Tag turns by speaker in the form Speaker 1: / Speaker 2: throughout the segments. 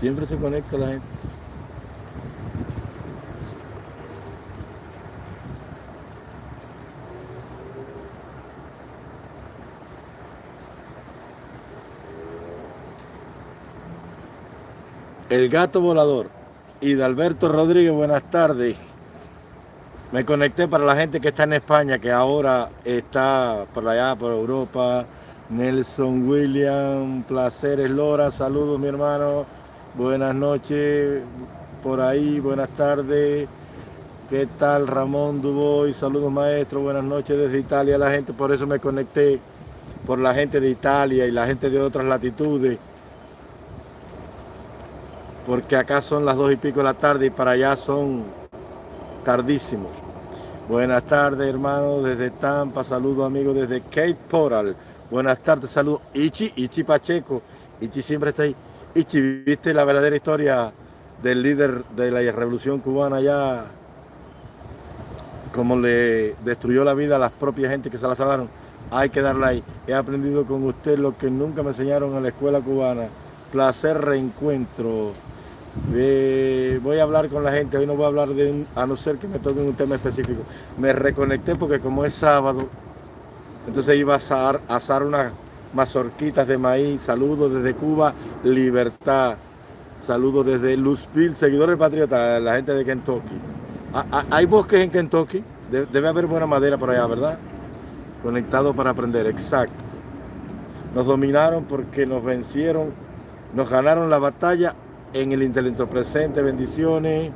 Speaker 1: Siempre se conecta la gente. El gato volador. Y de Alberto Rodríguez, buenas tardes. Me conecté para la gente que está en España, que ahora está por allá, por Europa. Nelson William, placeres Lora, saludos mi hermano. Buenas noches por ahí, buenas tardes. ¿Qué tal Ramón Duboy? Saludos maestro, buenas noches desde Italia la gente, por eso me conecté por la gente de Italia y la gente de otras latitudes porque acá son las dos y pico de la tarde y para allá son tardísimos. Buenas tardes, hermanos, desde Tampa, saludos amigos desde Cape Coral. Buenas tardes, saludos. Ichi, Ichi Pacheco. Ichi siempre está ahí. Ichi, ¿viste la verdadera historia del líder de la revolución cubana allá? Cómo le destruyó la vida a las propias gente que se la salvaron. Hay que darle ahí. He aprendido con usted lo que nunca me enseñaron en la escuela cubana. Placer reencuentro voy a hablar con la gente, hoy no voy a hablar de a no ser que me toque un tema específico. Me reconecté porque como es sábado, entonces iba a asar, asar unas mazorquitas de maíz. Saludos desde Cuba, libertad. Saludos desde Luzville, seguidores patriotas, la gente de Kentucky. Ah, ah, ¿Hay bosques en Kentucky? Debe haber buena madera por allá, ¿verdad? Conectado para aprender, exacto. Nos dominaron porque nos vencieron, nos ganaron la batalla en el intelecto presente, bendiciones.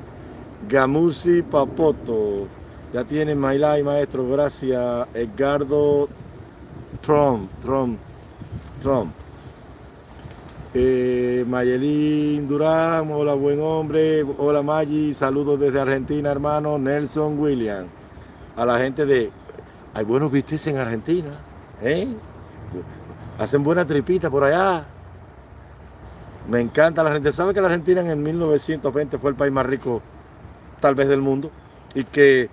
Speaker 1: Gamusi Papoto, ya tiene Mailay, maestro, gracias. Edgardo Trump, Trump, Trump. Eh, Mayelín Durán, hola buen hombre, hola Maggi, saludos desde Argentina hermano, Nelson William, a la gente de, hay buenos vistes en Argentina, ¿eh? hacen buena tripita por allá, me encanta la gente. ¿Sabe que la Argentina en 1920 fue el país más rico tal vez del mundo? Y que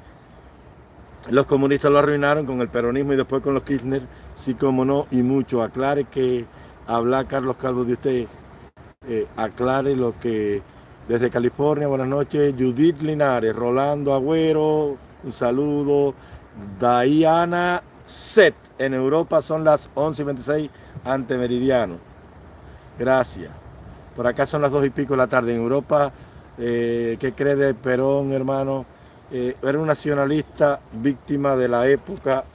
Speaker 1: los comunistas lo arruinaron con el peronismo y después con los Kirchner, sí como no, y mucho. Aclare que habla Carlos Calvo de usted, eh, aclare lo que desde California, buenas noches, Judith Linares, Rolando Agüero, un saludo, Diana Set, en Europa son las 11 y 26 ante meridiano. Gracias. Por acá son las dos y pico de la tarde. En Europa, eh, ¿qué cree de Perón, hermano? Eh, era un nacionalista víctima de la época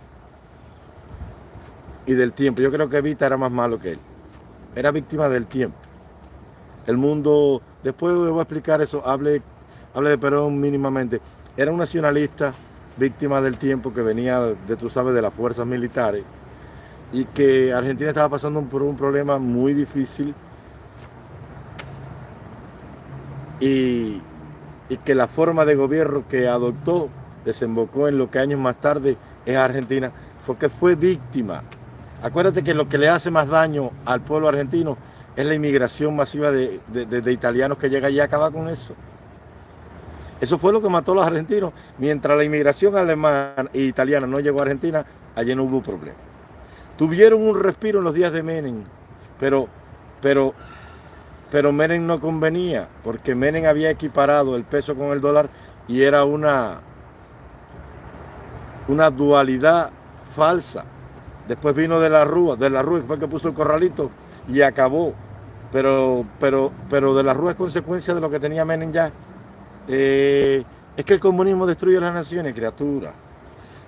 Speaker 1: y del tiempo. Yo creo que Evita era más malo que él. Era víctima del tiempo. El mundo, después voy a explicar eso, hable, hable de Perón mínimamente. Era un nacionalista víctima del tiempo que venía de, tú sabes, de las fuerzas militares y que Argentina estaba pasando por un problema muy difícil y, que la forma de gobierno que adoptó desembocó en lo que años más tarde es Argentina, porque fue víctima. Acuérdate que lo que le hace más daño al pueblo argentino es la inmigración masiva de, italianos que llega allí a acabar con eso. Eso fue lo que mató a los argentinos. Mientras la inmigración alemana e italiana no llegó a Argentina, allí no hubo problema. Tuvieron un respiro en los días de Menem, pero, pero pero Menem no convenía, porque Menem había equiparado el peso con el dólar y era una, una dualidad falsa. Después vino de la Rúa, de la Rúa fue que puso el corralito y acabó. Pero, pero, pero de la Rúa es consecuencia de lo que tenía Menem ya. Eh, es que el comunismo destruye las naciones, criatura.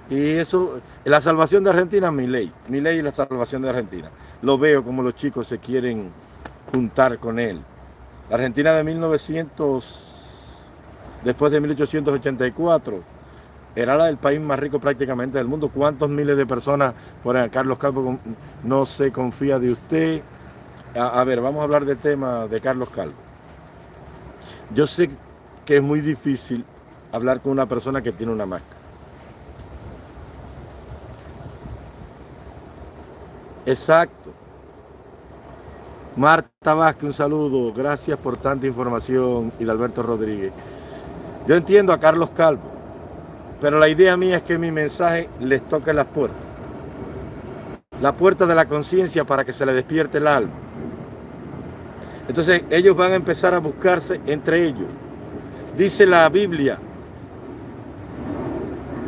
Speaker 1: Y eso, la salvación de Argentina, mi ley. Mi ley y la salvación de Argentina. Lo veo como los chicos se quieren juntar con él. La Argentina de 1900, después de 1884, era la del país más rico prácticamente del mundo. ¿Cuántos miles de personas por Carlos Calvo no se confía de usted? A, a, ver, vamos a hablar del tema de Carlos Calvo. Yo sé que es muy difícil hablar con una persona que tiene una máscara. Exacto. Marta Vázquez, un saludo. Gracias por tanta información. Y de Alberto Rodríguez. Yo entiendo a Carlos Calvo, pero la idea mía es que mi mensaje les toque las puertas. La puerta de la conciencia para que se le despierte el alma. Entonces ellos van a empezar a buscarse entre ellos. Dice la Biblia,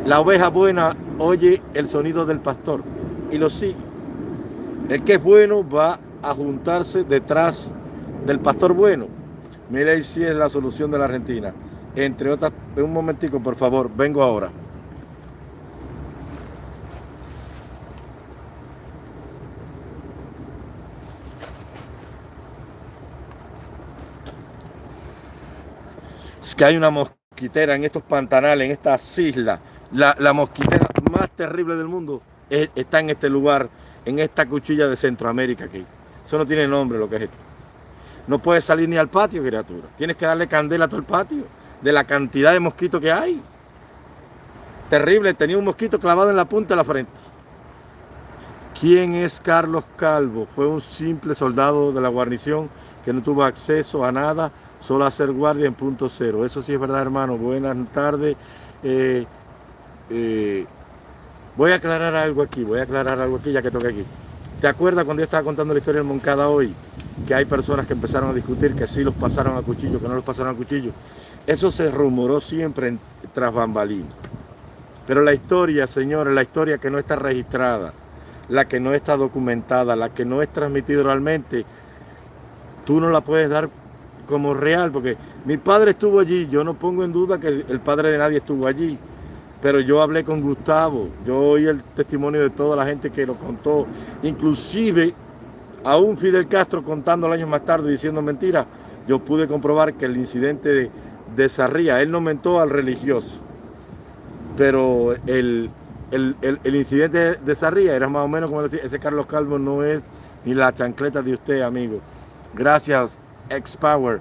Speaker 1: la oveja buena oye el sonido del pastor y lo sigue. El que es bueno va a juntarse detrás del pastor bueno. Ahí si es la solución de la Argentina. Entre otras, un momentico, por favor, vengo ahora. Es que hay una mosquitera en estos pantanales, en estas islas. La, mosquitera más terrible del mundo está en este lugar, en esta cuchilla de Centroamérica aquí. Eso no tiene nombre lo que es esto. No puedes salir ni al patio, criatura. Tienes que darle candela a todo el patio de la cantidad de mosquitos que hay. Terrible, tenía un mosquito clavado en la punta de la frente. ¿Quién es Carlos Calvo? Fue un simple soldado de la guarnición que no tuvo acceso a nada solo hacer guardia en punto cero. Eso sí es verdad, hermano. Buenas tardes. Eh, eh, voy a aclarar algo aquí, voy a aclarar algo aquí ya que toque aquí. ¿Te acuerdas cuando yo estaba contando la historia del Moncada hoy? Que hay personas que empezaron a discutir que sí los pasaron a cuchillo, que no los pasaron a cuchillo. Eso se rumoró siempre tras bambalinas. Pero la historia, señores, la historia que no está registrada, la que no está documentada, la que no es transmitida realmente, tú no la puedes dar como real, porque mi padre estuvo allí, yo no pongo en duda que el padre de nadie estuvo allí, pero yo hablé con Gustavo, yo oí el testimonio de toda la gente que lo contó, inclusive aún Fidel Castro contando años más tarde diciendo mentiras, yo pude comprobar que el incidente de, de Sarría, él no mentó al religioso, pero el, el, incidente de Sarría era más o menos como decía, ese Carlos Calvo no es ni la chancleta de usted, amigo. Gracias, X-Power.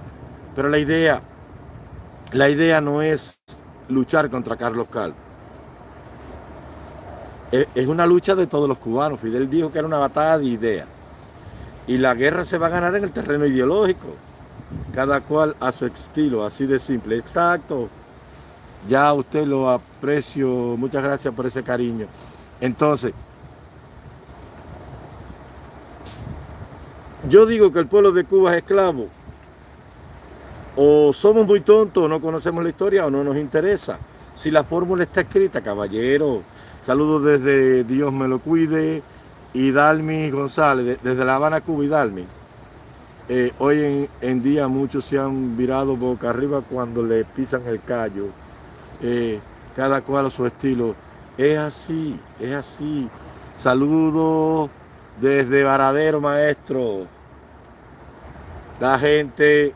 Speaker 1: Pero la idea, la idea no es luchar contra Carlos Calvo. Es una lucha de todos los cubanos. Fidel dijo que era una batalla de ideas. Y la guerra se va a ganar en el terreno ideológico. Cada cual a su estilo, así de simple. Exacto. Ya usted lo aprecio. Muchas gracias por ese cariño. Entonces, yo digo que el pueblo de Cuba es esclavo o somos muy tontos, o no conocemos la historia o no nos interesa. Si la fórmula está escrita, caballero, saludos desde Dios me lo cuide, y Dalmi González, desde La Habana, Cuba, y Dalmi. Eh, hoy en, día muchos se han virado boca arriba cuando le pisan el callo, eh, cada cual a su estilo. Es así, es así. Saludos desde Varadero, maestro. La gente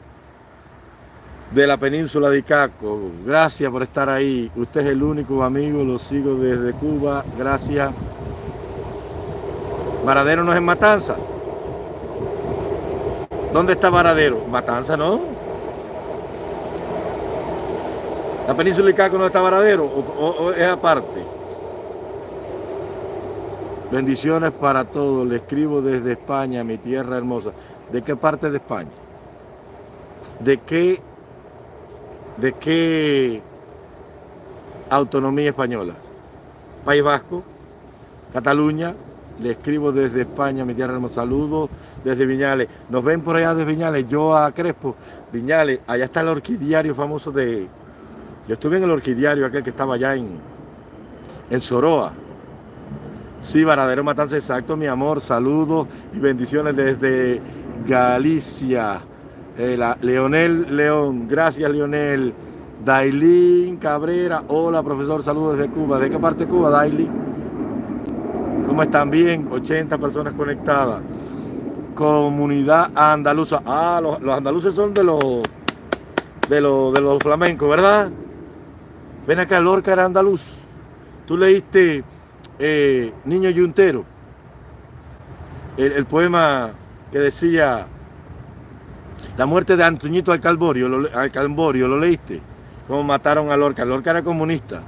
Speaker 1: de la península de Icaco. Gracias por estar ahí. Usted es el único amigo, lo sigo desde Cuba. Gracias. Varadero no es en Matanza. ¿Dónde está Varadero? Matanza, ¿no? ¿La península de Icaco no está Varadero o, es aparte? Bendiciones para todos. Le escribo desde España, mi tierra hermosa. ¿De qué parte de España? ¿De qué ¿De qué autonomía española? País Vasco, Cataluña, le escribo desde España, mi tierra hermosa, saludos desde Viñales. Nos ven por allá de Viñales, yo a Crespo, Viñales, allá está el orquidiario famoso de... Yo estuve en el orquidiario aquel que estaba allá en, en Soroa. Sí, Varadero Matanza, exacto, mi amor, saludos y bendiciones desde Galicia. Eh, Leonel León, gracias Leonel. Dailín Cabrera, hola profesor, saludos desde Cuba. ¿De qué parte de Cuba, Dailín? ¿Cómo están? Bien, 80 personas conectadas. Comunidad andaluza. Ah, los, andaluces son de los, de los de los flamencos, ¿verdad? Ven acá, Lorca era andaluz. Tú leíste eh, Niño Yuntero, el poema que decía la muerte de Antoñito Alcalborio, lo, Alcalborio, ¿lo leíste? Cómo mataron a Lorca. Lorca era comunista.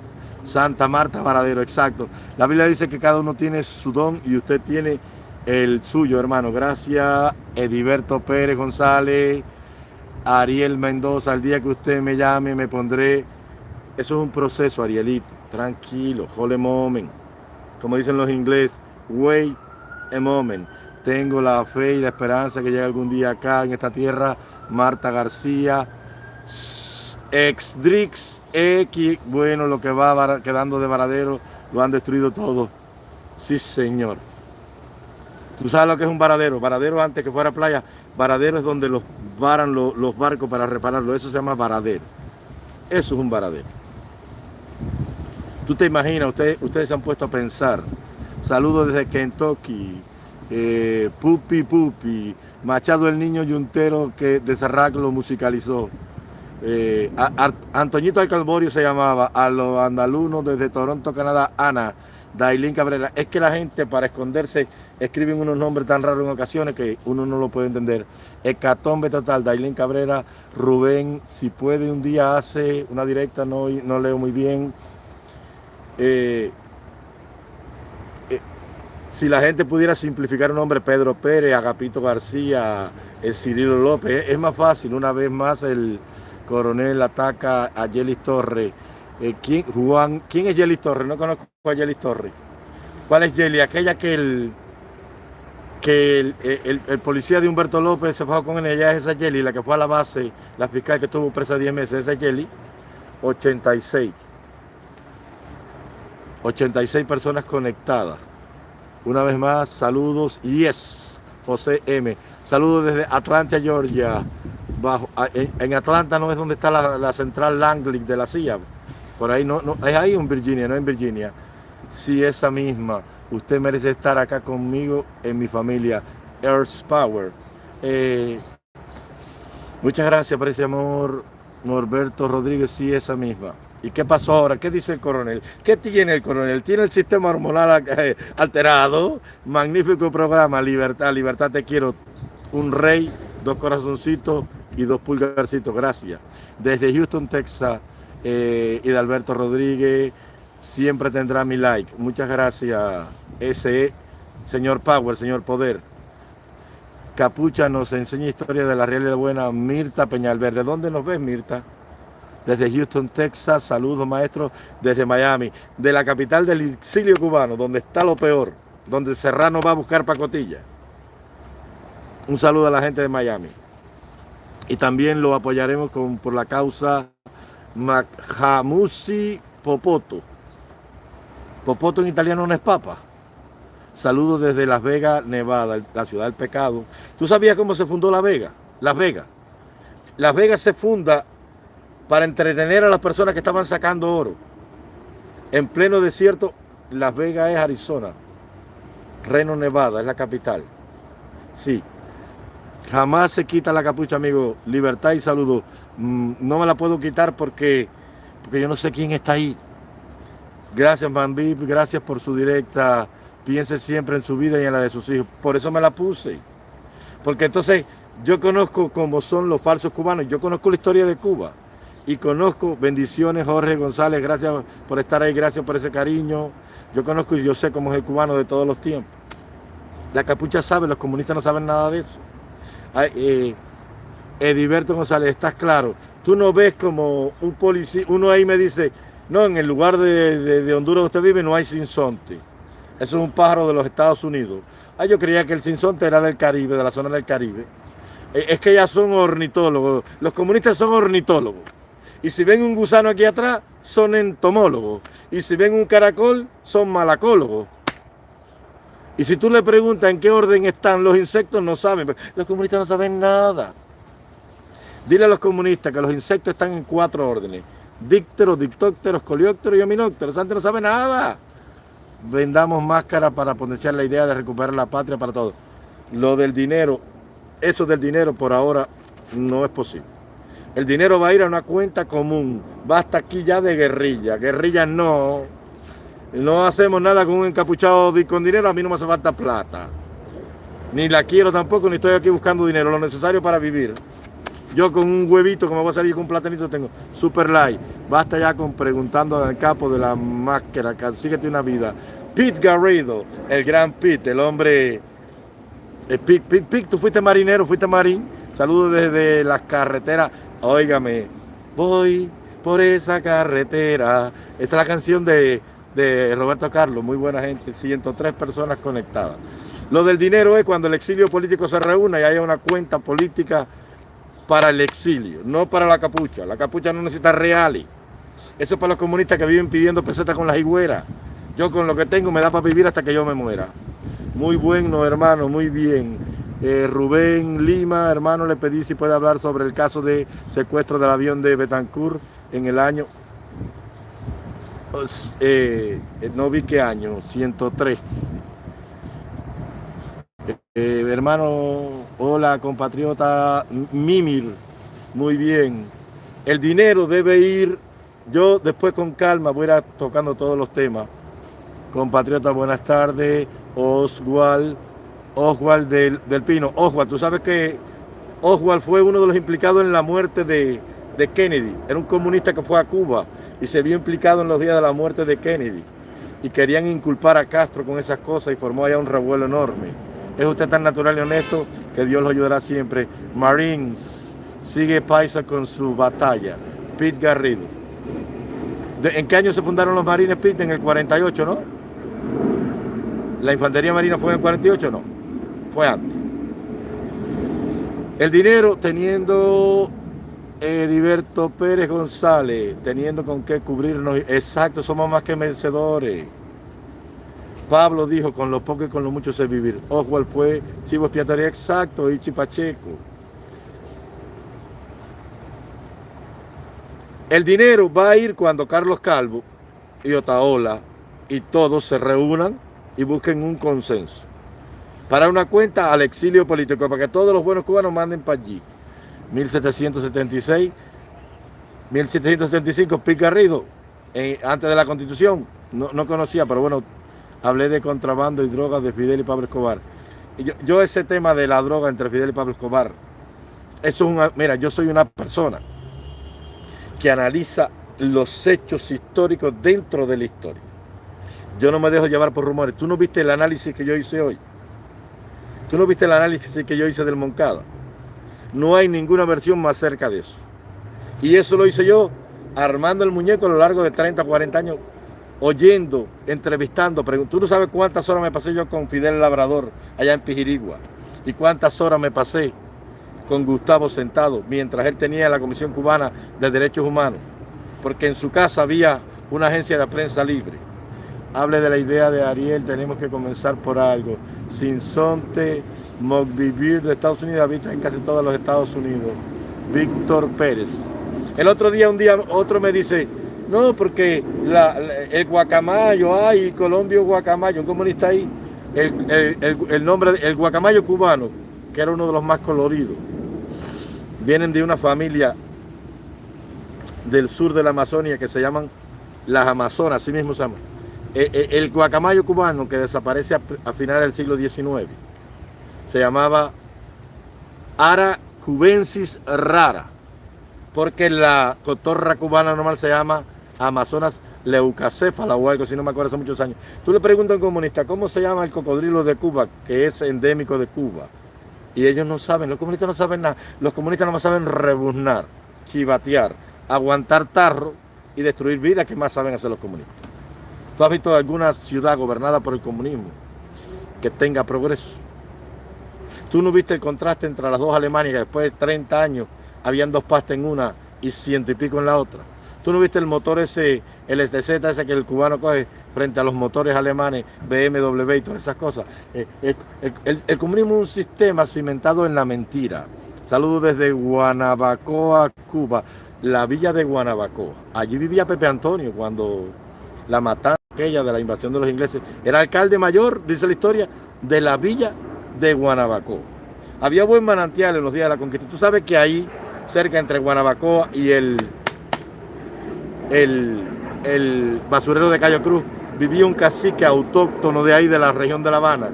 Speaker 1: Santa Marta Varadero, exacto. La Biblia dice que cada uno tiene su don y usted tiene el suyo, hermano. Gracias, Ediberto Pérez González, Ariel Mendoza. El día que usted me llame, me pondré. Eso es un proceso, Arielito. Tranquilo, a moment. Como dicen los ingleses, wait a moment. Tengo la fe y la esperanza que llegue algún día acá en esta tierra. Marta García, Exdrix, X, bueno, lo que va quedando de Varadero, lo han destruido todo. Sí, señor. ¿Tú sabes lo que es un varadero? Varadero antes que fuera playa, varadero es donde los varan los, barcos para repararlo. Eso se llama varadero. Eso es un varadero. Tú te imaginas, ustedes, ustedes se han puesto a pensar. Saludos desde Kentucky, eh, Pupi Pupi, Machado el Niño Yuntero que de lo musicalizó. Eh, Antoñito Alcalborio se llamaba, a los andalunos desde Toronto, Canadá, Ana, Dailín Cabrera. Es que la gente para esconderse escriben unos nombres tan raros en ocasiones que uno no lo puede entender. Hecatombe total, Dailín Cabrera, Rubén, si puede un día hace una directa, no, no leo muy bien. Eh, si la gente pudiera simplificar un nombre, Pedro Pérez, Agapito García, el Cirilo López, es más fácil. Una vez más el coronel ataca a Yelis Torres. Eh, ¿quién, Juan, ¿Quién es Yelis Torres? No conozco a Yelis Torres. ¿Cuál es Yelis? Aquella que el que el, policía de Humberto López se fue con ella es esa Yeli, la que fue a la base, la fiscal que estuvo presa 10 meses, esa Yeli, 86. 86 personas conectadas. Una vez más, saludos. Yes, José M. Saludos desde Atlanta, Georgia. En, Atlanta no es donde está la, central Langley de la CIA. Por ahí no, no, es ahí en Virginia, no en Virginia. Sí, esa misma. Usted merece estar acá conmigo en mi familia. Earth Power. Eh, muchas gracias por ese amor, Norberto Rodríguez. Sí, esa misma. ¿Y qué pasó ahora? ¿Qué dice el coronel? ¿Qué tiene el coronel? Tiene el sistema hormonal eh, alterado. Magnífico programa. Libertad, libertad te quiero. Un rey, dos corazoncitos y dos pulgarcitos. Gracias. Desde Houston, Texas, eh, y de Alberto Rodríguez, siempre tendrá mi like. Muchas gracias, ese señor Power, señor Poder. Capucha nos enseña historia de la realidad buena Mirta Peñalverde. ¿Dónde nos ves, Mirta? Desde Houston, Texas. Saludos, maestro, desde Miami, de la capital del exilio cubano, donde está lo peor, donde Serrano va a buscar pacotilla. Un saludo a la gente de Miami. Y también lo apoyaremos con, por la causa Mahamusi Popoto. Popoto en italiano no es papa. Saludos desde Las Vegas, Nevada, la ciudad del pecado. ¿Tú sabías cómo se fundó La Vega? Las Vegas. Las Vegas se funda para entretener a las personas que estaban sacando oro. En pleno desierto, Las Vegas es Arizona. Reno, Nevada, es la capital. Sí. Jamás se quita la capucha, amigo. Libertad y saludo. Mm, no me la puedo quitar porque, porque yo no sé quién está ahí. Gracias, Bambip. Gracias por su directa. Piense siempre en su vida y en la de sus hijos. Por eso me la puse. Porque entonces yo conozco cómo son los falsos cubanos. Yo conozco la historia de Cuba y conozco, bendiciones Jorge González, gracias por estar ahí, gracias por ese cariño. Yo conozco y yo sé cómo es el cubano de todos los tiempos. La capucha sabe, los comunistas no saben nada de eso. Eh, Ediberto González, estás claro. Tú no ves como un policía, uno ahí me dice, no, en el lugar de, Honduras donde usted vive no hay sinsonte. Eso es un pájaro de los Estados Unidos. Ah, yo creía que el sinsonte era del Caribe, de la zona del Caribe. Eh, es que ya son ornitólogos. Los comunistas son ornitólogos. Y si ven un gusano aquí atrás, son entomólogos. Y si ven un caracol, son malacólogos. Y si tú le preguntas en qué orden están los insectos, no saben. Los comunistas no saben nada. Dile a los comunistas que los insectos están en cuatro órdenes. Dícteros, dictópteros, coleópteros y ominópteros. Antes no sabe nada. Vendamos máscaras para potenciar la idea de recuperar la patria para todos. Lo del dinero, eso del dinero por ahora no es posible. El dinero va a ir a una cuenta común. Basta aquí ya de guerrilla. Guerrilla no. No hacemos nada con un encapuchado con dinero. A mí no me hace falta plata. Ni la quiero tampoco, ni estoy aquí buscando dinero. Lo necesario para vivir. Yo con un huevito que me voy a salir con un platanito tengo super light. Basta ya con preguntando al capo de la máscara. Síguete una vida. Pete Garrido, el gran Pete, el hombre... Pete, Pete, Pete, tú fuiste marinero, fuiste marín. Saludos desde las carreteras Óigame, voy por esa carretera. Esa es la canción de, Roberto Carlos, muy buena gente, 103 personas conectadas. Lo del dinero es cuando el exilio político se reúne y haya una cuenta política para el exilio, no para la capucha. La capucha no necesita reales. Eso es para los comunistas que viven pidiendo pesetas con las higueras. Yo con lo que tengo me da para vivir hasta que yo me muera. Muy bueno, hermano, muy bien. Eh, Rubén Lima, hermano, le pedí si puede hablar sobre el caso de secuestro del avión de Betancourt en el año, eh, no vi qué año, 103. Eh, hermano, hola compatriota Mimir, muy bien. El dinero debe ir, yo después con calma voy a ir tocando todos los temas. Compatriota, buenas tardes. Oswald, Oswald del, del Pino. Oswald, tú sabes que Oswald fue uno de los implicados en la muerte de, de Kennedy. Era un comunista que fue a Cuba y se vio implicado en los días de la muerte de Kennedy. Y querían inculpar a Castro con esas cosas y formó allá un revuelo enorme. Es usted tan natural y honesto que Dios lo ayudará siempre. Marines, sigue Paisa con su batalla. Pete Garrido. ¿En qué año se fundaron los Marines, Pete? En el 48, ¿no? ¿La Infantería Marina fue en el 48 no? Fue antes. El dinero teniendo Ediberto Pérez González, teniendo con qué cubrirnos. Exacto, somos más que vencedores. Pablo dijo, con lo poco y con lo mucho sé vivir. Oswald fue chivo expiatorio exacto, y Pacheco. El dinero va a ir cuando Carlos Calvo y Otaola y todos se reúnan y busquen un consenso. Para una cuenta al exilio político, para que todos los buenos cubanos manden para allí. 1776, 1775, Picarrido, eh, antes de la constitución, no, no conocía, pero bueno, hablé de contrabando y drogas de Fidel y Pablo Escobar. Y yo, ese tema de la droga entre Fidel y Pablo Escobar, eso es una, mira, yo soy una persona que analiza los hechos históricos dentro de la historia. Yo no me dejo llevar por rumores. ¿Tú no viste el análisis que yo hice hoy? ¿Tú no viste el análisis que yo hice del Moncada? No hay ninguna versión más cerca de eso. Y eso lo hice yo armando el muñeco a lo largo de 30, 40 años oyendo, entrevistando, tú no sabes cuántas horas me pasé yo con Fidel Labrador allá en Pijirigua y cuántas horas me pasé con Gustavo sentado mientras él tenía la Comisión Cubana de Derechos Humanos, porque en su casa había una agencia de prensa libre. Hable de la idea de Ariel, tenemos que comenzar por algo. Sinsonte Mogvivir de Estados Unidos habita en casi todos los Estados Unidos. Víctor Pérez. El otro día, un día, otro me dice, no, porque el guacamayo, ay, Colombio guacamayo, un comunista ahí, el, nombre, el guacamayo cubano, que era uno de los más coloridos, vienen de una familia del sur de la Amazonia que se llaman las Amazonas, así mismo se. E, e, el, guacamayo cubano que desaparece a, finales del siglo XIX se llamaba Ara cubensis rara, porque la cotorra cubana normal se llama Amazonas leucacéfala o algo, si no me acuerdo hace muchos años. Tú le preguntas a un comunista, ¿cómo se llama el cocodrilo de Cuba, que es endémico de Cuba? Y ellos no saben, los comunistas no saben nada. Los comunistas no saben rebuznar, chivatear, aguantar tarro y destruir vida, ¿qué más saben hacer los comunistas? ¿Tú has visto alguna ciudad gobernada por el comunismo que tenga progreso? ¿Tú no viste el contraste entre las dos Alemanias, que después de 30 años habían dos pastas en una y ciento y pico en la otra? ¿Tú no viste el motor ese, el STZ ese que el cubano coge frente a los motores alemanes, BMW y todas esas cosas? Eh, el, comunismo es un sistema cimentado en la mentira. Saludos desde Guanabacoa, Cuba, la villa de Guanabacoa. Allí vivía Pepe Antonio cuando la matanza aquella de la invasión de los ingleses. Era alcalde mayor, dice la historia, de la villa de Guanabacoa. Había buen manantial en los días de la conquista. Tú sabes que ahí, cerca entre Guanabacoa y el el, basurero de Cayo Cruz, vivía un cacique autóctono de ahí, de la región de La Habana,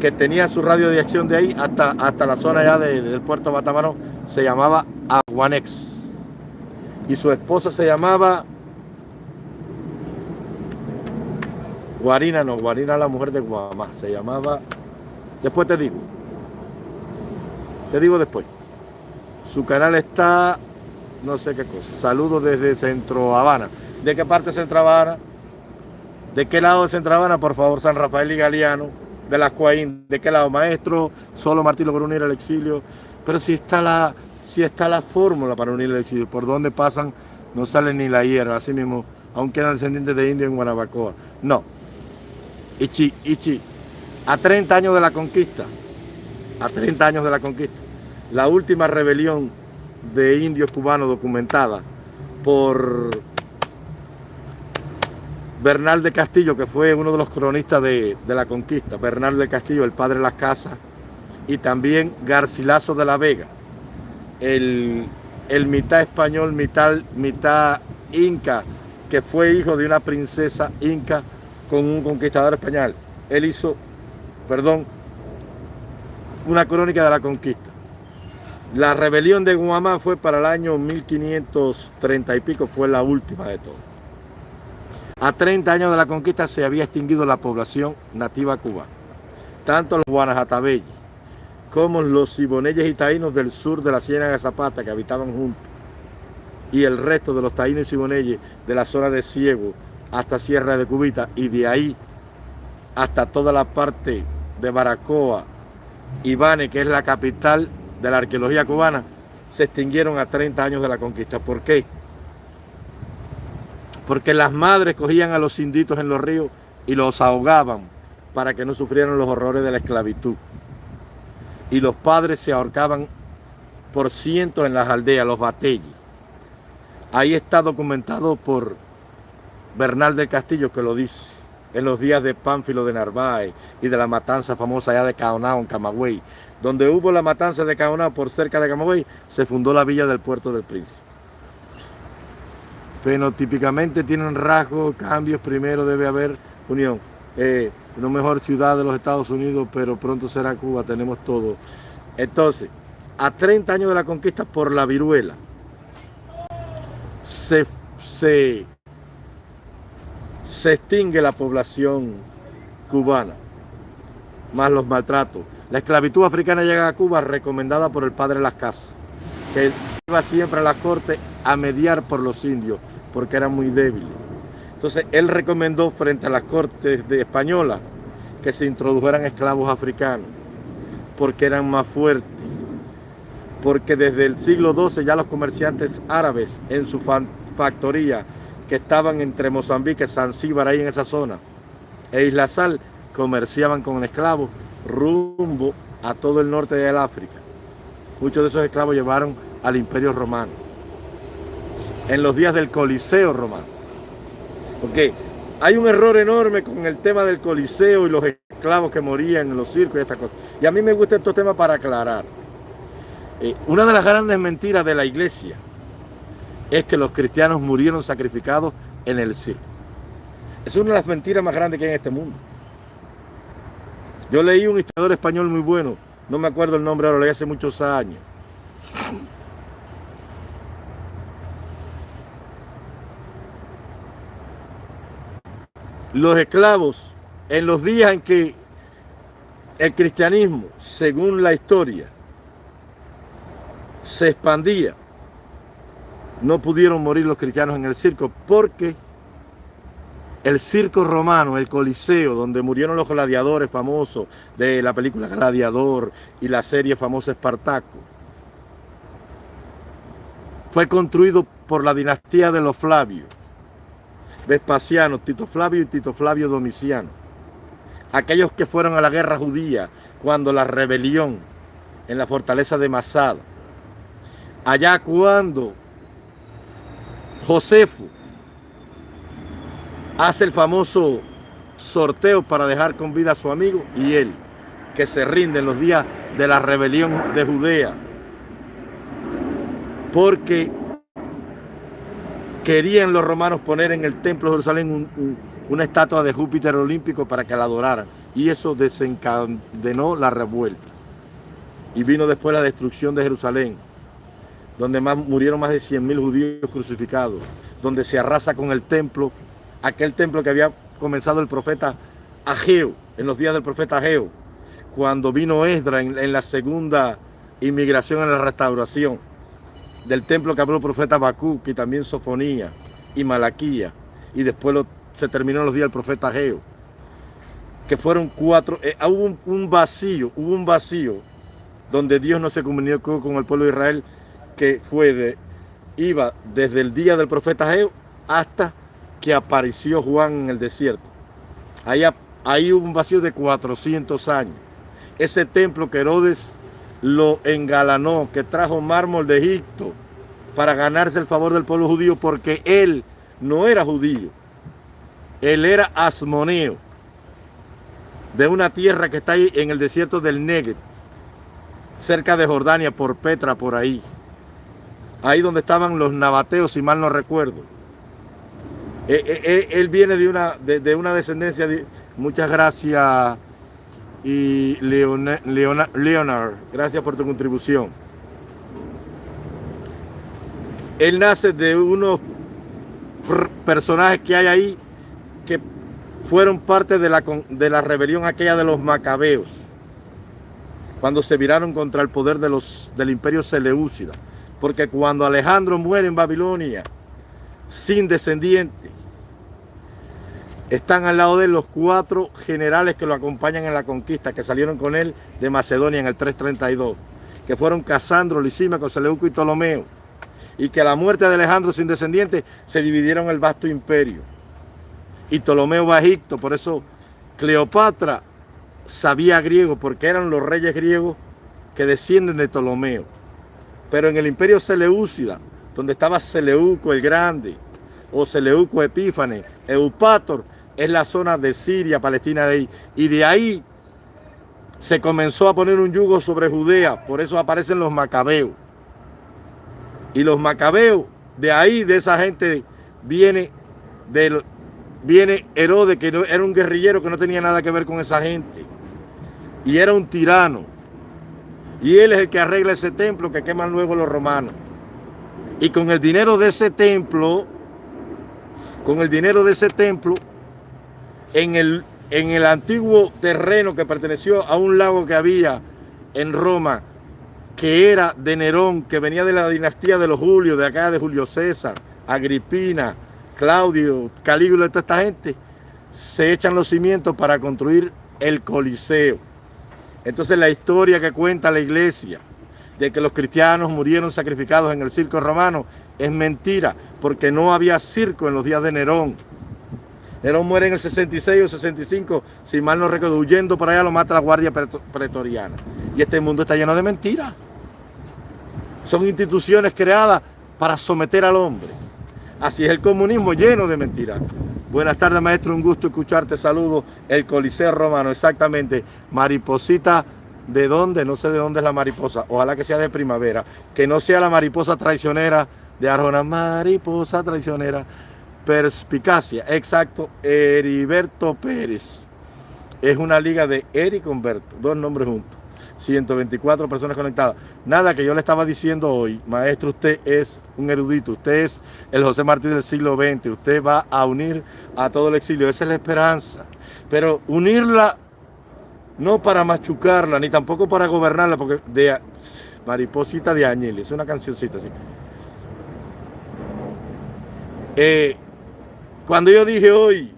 Speaker 1: que tenía su radio de acción de ahí hasta, hasta la zona ya del puerto Batamarón, se llamaba Aguanex. Y su esposa se llamaba Guarina, no, Guarina la mujer de Guamá, se llamaba, después te digo, te digo después. Su canal está no sé qué cosa. Saludos desde Centro Habana. ¿De qué parte Centro Habana? ¿De qué lado de Centro Habana? Por favor, San Rafael y Galeano. de las Cuaín, ¿de qué lado? Maestro, solo Martín logró unir al exilio, pero si está la, si está la fórmula para unir el exilio, por dónde pasan, no sale ni la hierba, así mismo, aún quedan descendientes de indio en Guanabacoa. No. Ichi, Ichi, a 30 años de la conquista, a 30 años de la conquista, la última rebelión de indios cubanos documentada por Bernal de Castillo, que fue uno de los cronistas de, la conquista, Bernal de Castillo, el padre de las casas, y también Garcilaso de la Vega, el, mitad español, mitad, mitad inca, que fue hijo de una princesa inca con un conquistador español. Él hizo, perdón, una crónica de la conquista. La rebelión de Guamá fue para el año 1530 y pico, fue la última de todas. A 30 años de la conquista se había extinguido la población nativa cubana. Tanto los guanajatabellis como los siboneyes y taínos del sur de la Ciénaga de Zapata que habitaban juntos y el resto de los taínos y siboneyes de la zona de Ciego hasta Sierra de Cubita y de ahí hasta toda la parte de Baracoa, Ibane, que es la capital de la arqueología cubana, se extinguieron a 30 años de la conquista. ¿Por qué? porque las madres cogían a los inditos en los ríos y los ahogaban para que no sufrieran los horrores de la esclavitud. Y los padres se ahorcaban por cientos en las aldeas, los batellis. Ahí está documentado por Bernal del Castillo que lo dice, en los días de Pánfilo de Narváez y de la matanza famosa allá de Caonao, en Camagüey. Donde hubo la matanza de Caonao por cerca de Camagüey, se fundó la villa del Puerto del Príncipe típicamente tienen rasgos, cambios, primero debe haber unión. Eh, mejor ciudad de los Estados Unidos, pero pronto será Cuba, tenemos todo. Entonces, a 30 años de la conquista por la viruela, se, se, se extingue la población cubana, más los maltratos. La esclavitud africana llega a Cuba recomendada por el padre Las Casas, que iba siempre a la corte a mediar por los indios, porque eran muy débiles. Entonces él recomendó frente a las cortes de españolas que se introdujeran esclavos africanos, porque eran más fuertes, porque desde el siglo XII ya los comerciantes árabes en su factoría que estaban entre Mozambique, Zanzíbar, ahí en esa zona, e Isla Sal, comerciaban con esclavos rumbo a todo el norte del África. Muchos de esos esclavos llevaron al Imperio Romano en los días del Coliseo romano. Porque hay un error enorme con el tema del Coliseo y los esclavos que morían en los circos y estas cosas. Y a mí me gusta estos temas para aclarar. Eh, una de las grandes mentiras de la iglesia es que los cristianos murieron sacrificados en el circo. Es una de las mentiras más grandes que hay en este mundo. Yo leí un historiador español muy bueno, no me acuerdo el nombre ahora, lo leí hace muchos años. los esclavos en los días en que el cristianismo, según la historia, se expandía, no pudieron morir los cristianos en el circo porque el circo romano, el coliseo, donde murieron los gladiadores famosos de la película Gladiador y la serie famosa Espartaco, fue construido por la dinastía de los Flavios Vespasiano, Tito Flavio y Tito Flavio Domiciano. Aquellos que fueron a la guerra judía cuando la rebelión en la fortaleza de Masada. Allá cuando Josefo hace el famoso sorteo para dejar con vida a su amigo y él, que se rinde en los días de la rebelión de Judea. Porque querían los romanos poner en el templo de Jerusalén una estatua de Júpiter olímpico para que la adoraran. Y eso desencadenó la revuelta. Y vino después la destrucción de Jerusalén, donde murieron más de 100.000 judíos crucificados, donde se arrasa con el templo, aquel templo que había comenzado el profeta Ageo, en los días del profeta Ageo, cuando vino Esdra en la segunda inmigración en la restauración del templo que habló el profeta Habacuc y también Sofonía y Malaquía. Y después se terminó los días del profeta Geo. que fueron cuatro, eh, hubo un, vacío, hubo un vacío donde Dios no se comunicó con el pueblo de Israel, que fue de, iba desde el día del profeta Geo hasta que apareció Juan en el desierto. Ahí, ahí hubo un vacío de 400 años. Ese templo que Herodes lo engalanó, que trajo mármol de Egipto para ganarse el favor del pueblo judío, porque él no era judío. Él era asmoneo, de una tierra que está ahí en el desierto del Negev, cerca de Jordania, por Petra, por ahí. Ahí donde estaban los nabateos, si mal no recuerdo. Eh, eh, eh, él viene de una, de, una descendencia, de, muchas gracias, y Leonard, gracias por tu contribución. Él nace de unos personajes que hay ahí que fueron parte de la, de la rebelión aquella de los macabeos, cuando se viraron contra el poder de los, del imperio Seleucida. Porque cuando Alejandro muere en Babilonia, sin descendiente, están al lado de él los cuatro generales que lo acompañan en la conquista, que salieron con él de Macedonia en el 332, que fueron Casandro, Lisímaco, Seleuco y Ptolomeo, y que a la muerte de Alejandro sin descendiente se dividieron el vasto imperio. Y Ptolomeo va a Egipto, por eso Cleopatra sabía griego, porque eran los reyes griegos que descienden de Ptolomeo. Pero en el imperio Seleucida, donde estaba Seleuco el Grande, o Seleuco Epífanes, Eupator, es la zona de Siria, Palestina de ahí. Y de ahí se comenzó a poner un yugo sobre Judea, por eso aparecen los macabeos. Y los macabeos, de ahí, de esa gente, viene, de, viene Herodes, que era un guerrillero que no tenía nada que ver con esa gente. Y era un tirano. Y él es el que arregla ese templo que queman luego los romanos. Y con el dinero de ese templo, con el dinero de ese templo, en el, en el antiguo terreno que perteneció a un lago que había en Roma, que era de Nerón, que venía de la dinastía de los Julios, de acá de Julio César, Agripina, Claudio, Calígula, toda esta gente, se echan los cimientos para construir el Coliseo. Entonces la historia que cuenta la iglesia de que los cristianos murieron sacrificados en el circo romano es mentira, porque no había circo en los días de Nerón. Nerón muere en el 66 o 65, si mal no recuerdo, huyendo para allá lo mata la guardia pretoriana. Y este mundo está lleno de mentiras. Son instituciones creadas para someter al hombre. Así es el comunismo lleno de mentiras. Buenas tardes, maestro. Un gusto escucharte. Saludos. El Coliseo Romano, exactamente. Mariposita, ¿de dónde? No sé de dónde es la mariposa. Ojalá que sea de primavera. Que no sea la mariposa traicionera de Arjona. Mariposa traicionera Perspicacia, exacto, Heriberto Pérez. Es una liga de Eric Humberto, dos nombres juntos. 124 personas conectadas. Nada que yo le estaba diciendo hoy, maestro, usted es un erudito, usted es el José Martí del siglo XX, usted va a unir a todo el exilio, esa es la esperanza. Pero unirla no para machucarla, ni tampoco para gobernarla, porque de Mariposita de Añel, es una cancioncita así. Eh, cuando yo dije hoy,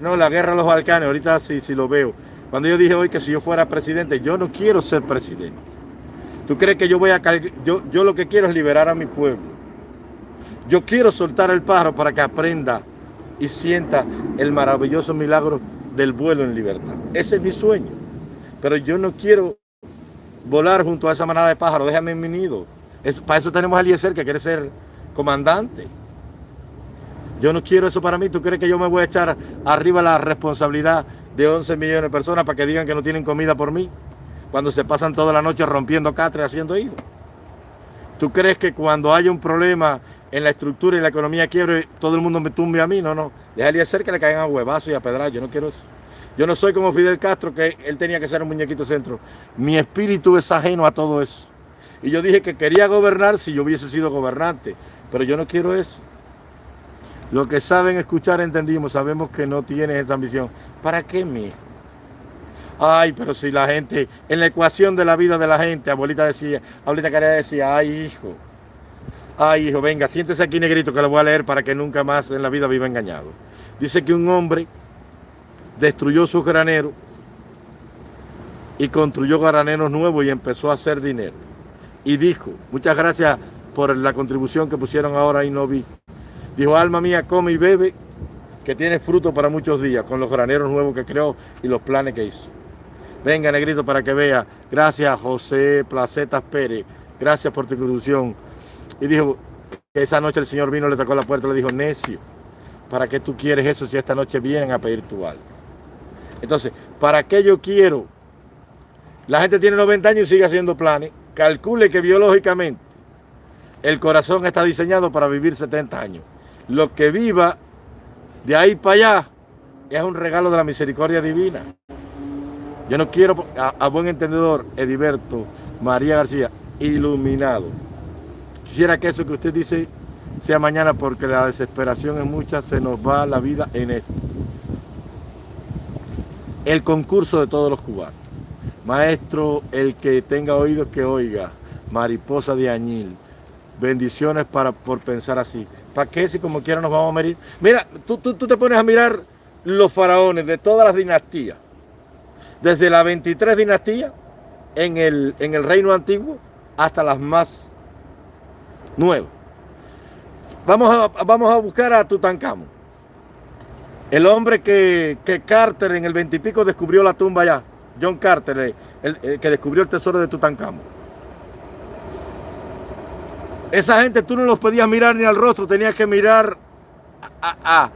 Speaker 1: no, la guerra de los Balcanes, ahorita sí, sí lo veo. Cuando yo dije hoy que si yo fuera presidente, yo no quiero ser presidente. ¿Tú crees que yo voy a yo, yo lo que quiero es liberar a mi pueblo? Yo quiero soltar el pájaro para que aprenda y sienta el maravilloso milagro del vuelo en libertad. Ese es mi sueño. Pero yo no quiero volar junto a esa manada de pájaros. Déjame en mi nido. para eso tenemos a Eliezer que quiere ser comandante. Yo no quiero eso para mí. ¿Tú crees que yo me voy a echar arriba la responsabilidad de 11 millones de personas para que digan que no tienen comida por mí? Cuando se pasan toda la noche rompiendo catre haciendo hijos. ¿Tú crees que cuando haya un problema en la estructura y la economía quiebre, todo el mundo me tumbe a mí? No, no. Déjale ser que le caigan a huevazos y a pedrar. Yo no quiero eso. Yo no soy como Fidel Castro, que él tenía que ser un muñequito centro. Mi espíritu es ajeno a todo eso. Y yo dije que quería gobernar si yo hubiese sido gobernante. Pero yo no quiero eso. Los que saben escuchar entendimos, sabemos que no tienes esa ambición. ¿Para qué mi? Ay, pero si la gente, en la ecuación de la vida de la gente, abuelita decía, abuelita Caridad decía, ay hijo, ay hijo, venga, siéntese aquí negrito que lo voy a leer para que nunca más en la vida viva engañado. Dice que un hombre destruyó su granero y construyó graneros nuevos y empezó a hacer dinero. Y dijo, muchas gracias por la contribución que pusieron ahora y no vi. Dijo, alma mía, come y bebe, que tiene fruto para muchos días, con los graneros nuevos que creó y los planes que hizo. Venga, negrito, para que vea. Gracias, José Placetas Pérez. Gracias por tu contribución. Y dijo esa noche el Señor vino, le tocó la puerta le dijo, necio, ¿para qué tú quieres eso si esta noche vienen a pedir tu alma? Entonces, ¿para qué yo quiero? La gente tiene 90 años y sigue haciendo planes. Calcule que biológicamente el corazón está diseñado para vivir 70 años. Lo que viva de ahí para allá es un regalo de la misericordia divina. Yo no quiero, a, buen entendedor, Ediberto, María García, iluminado. Quisiera que eso que usted dice sea mañana porque la desesperación es mucha, se nos va la vida en esto el concurso de todos los cubanos. Maestro, el que tenga oídos que oiga, mariposa de añil, bendiciones para, por pensar así. ¿Para qué si como quiera nos vamos a morir? Mira, tú, tú, tú te pones a mirar los faraones de todas las dinastías, desde la 23 dinastía en el, en el reino antiguo hasta las más nuevas. Vamos a, vamos a buscar a Tutankamón. El hombre que, Carter en el veintipico descubrió la tumba allá, John Carter, el, que descubrió el tesoro de Tutankamón. Esa gente tú no los podías mirar ni al rostro, tenías que mirar a,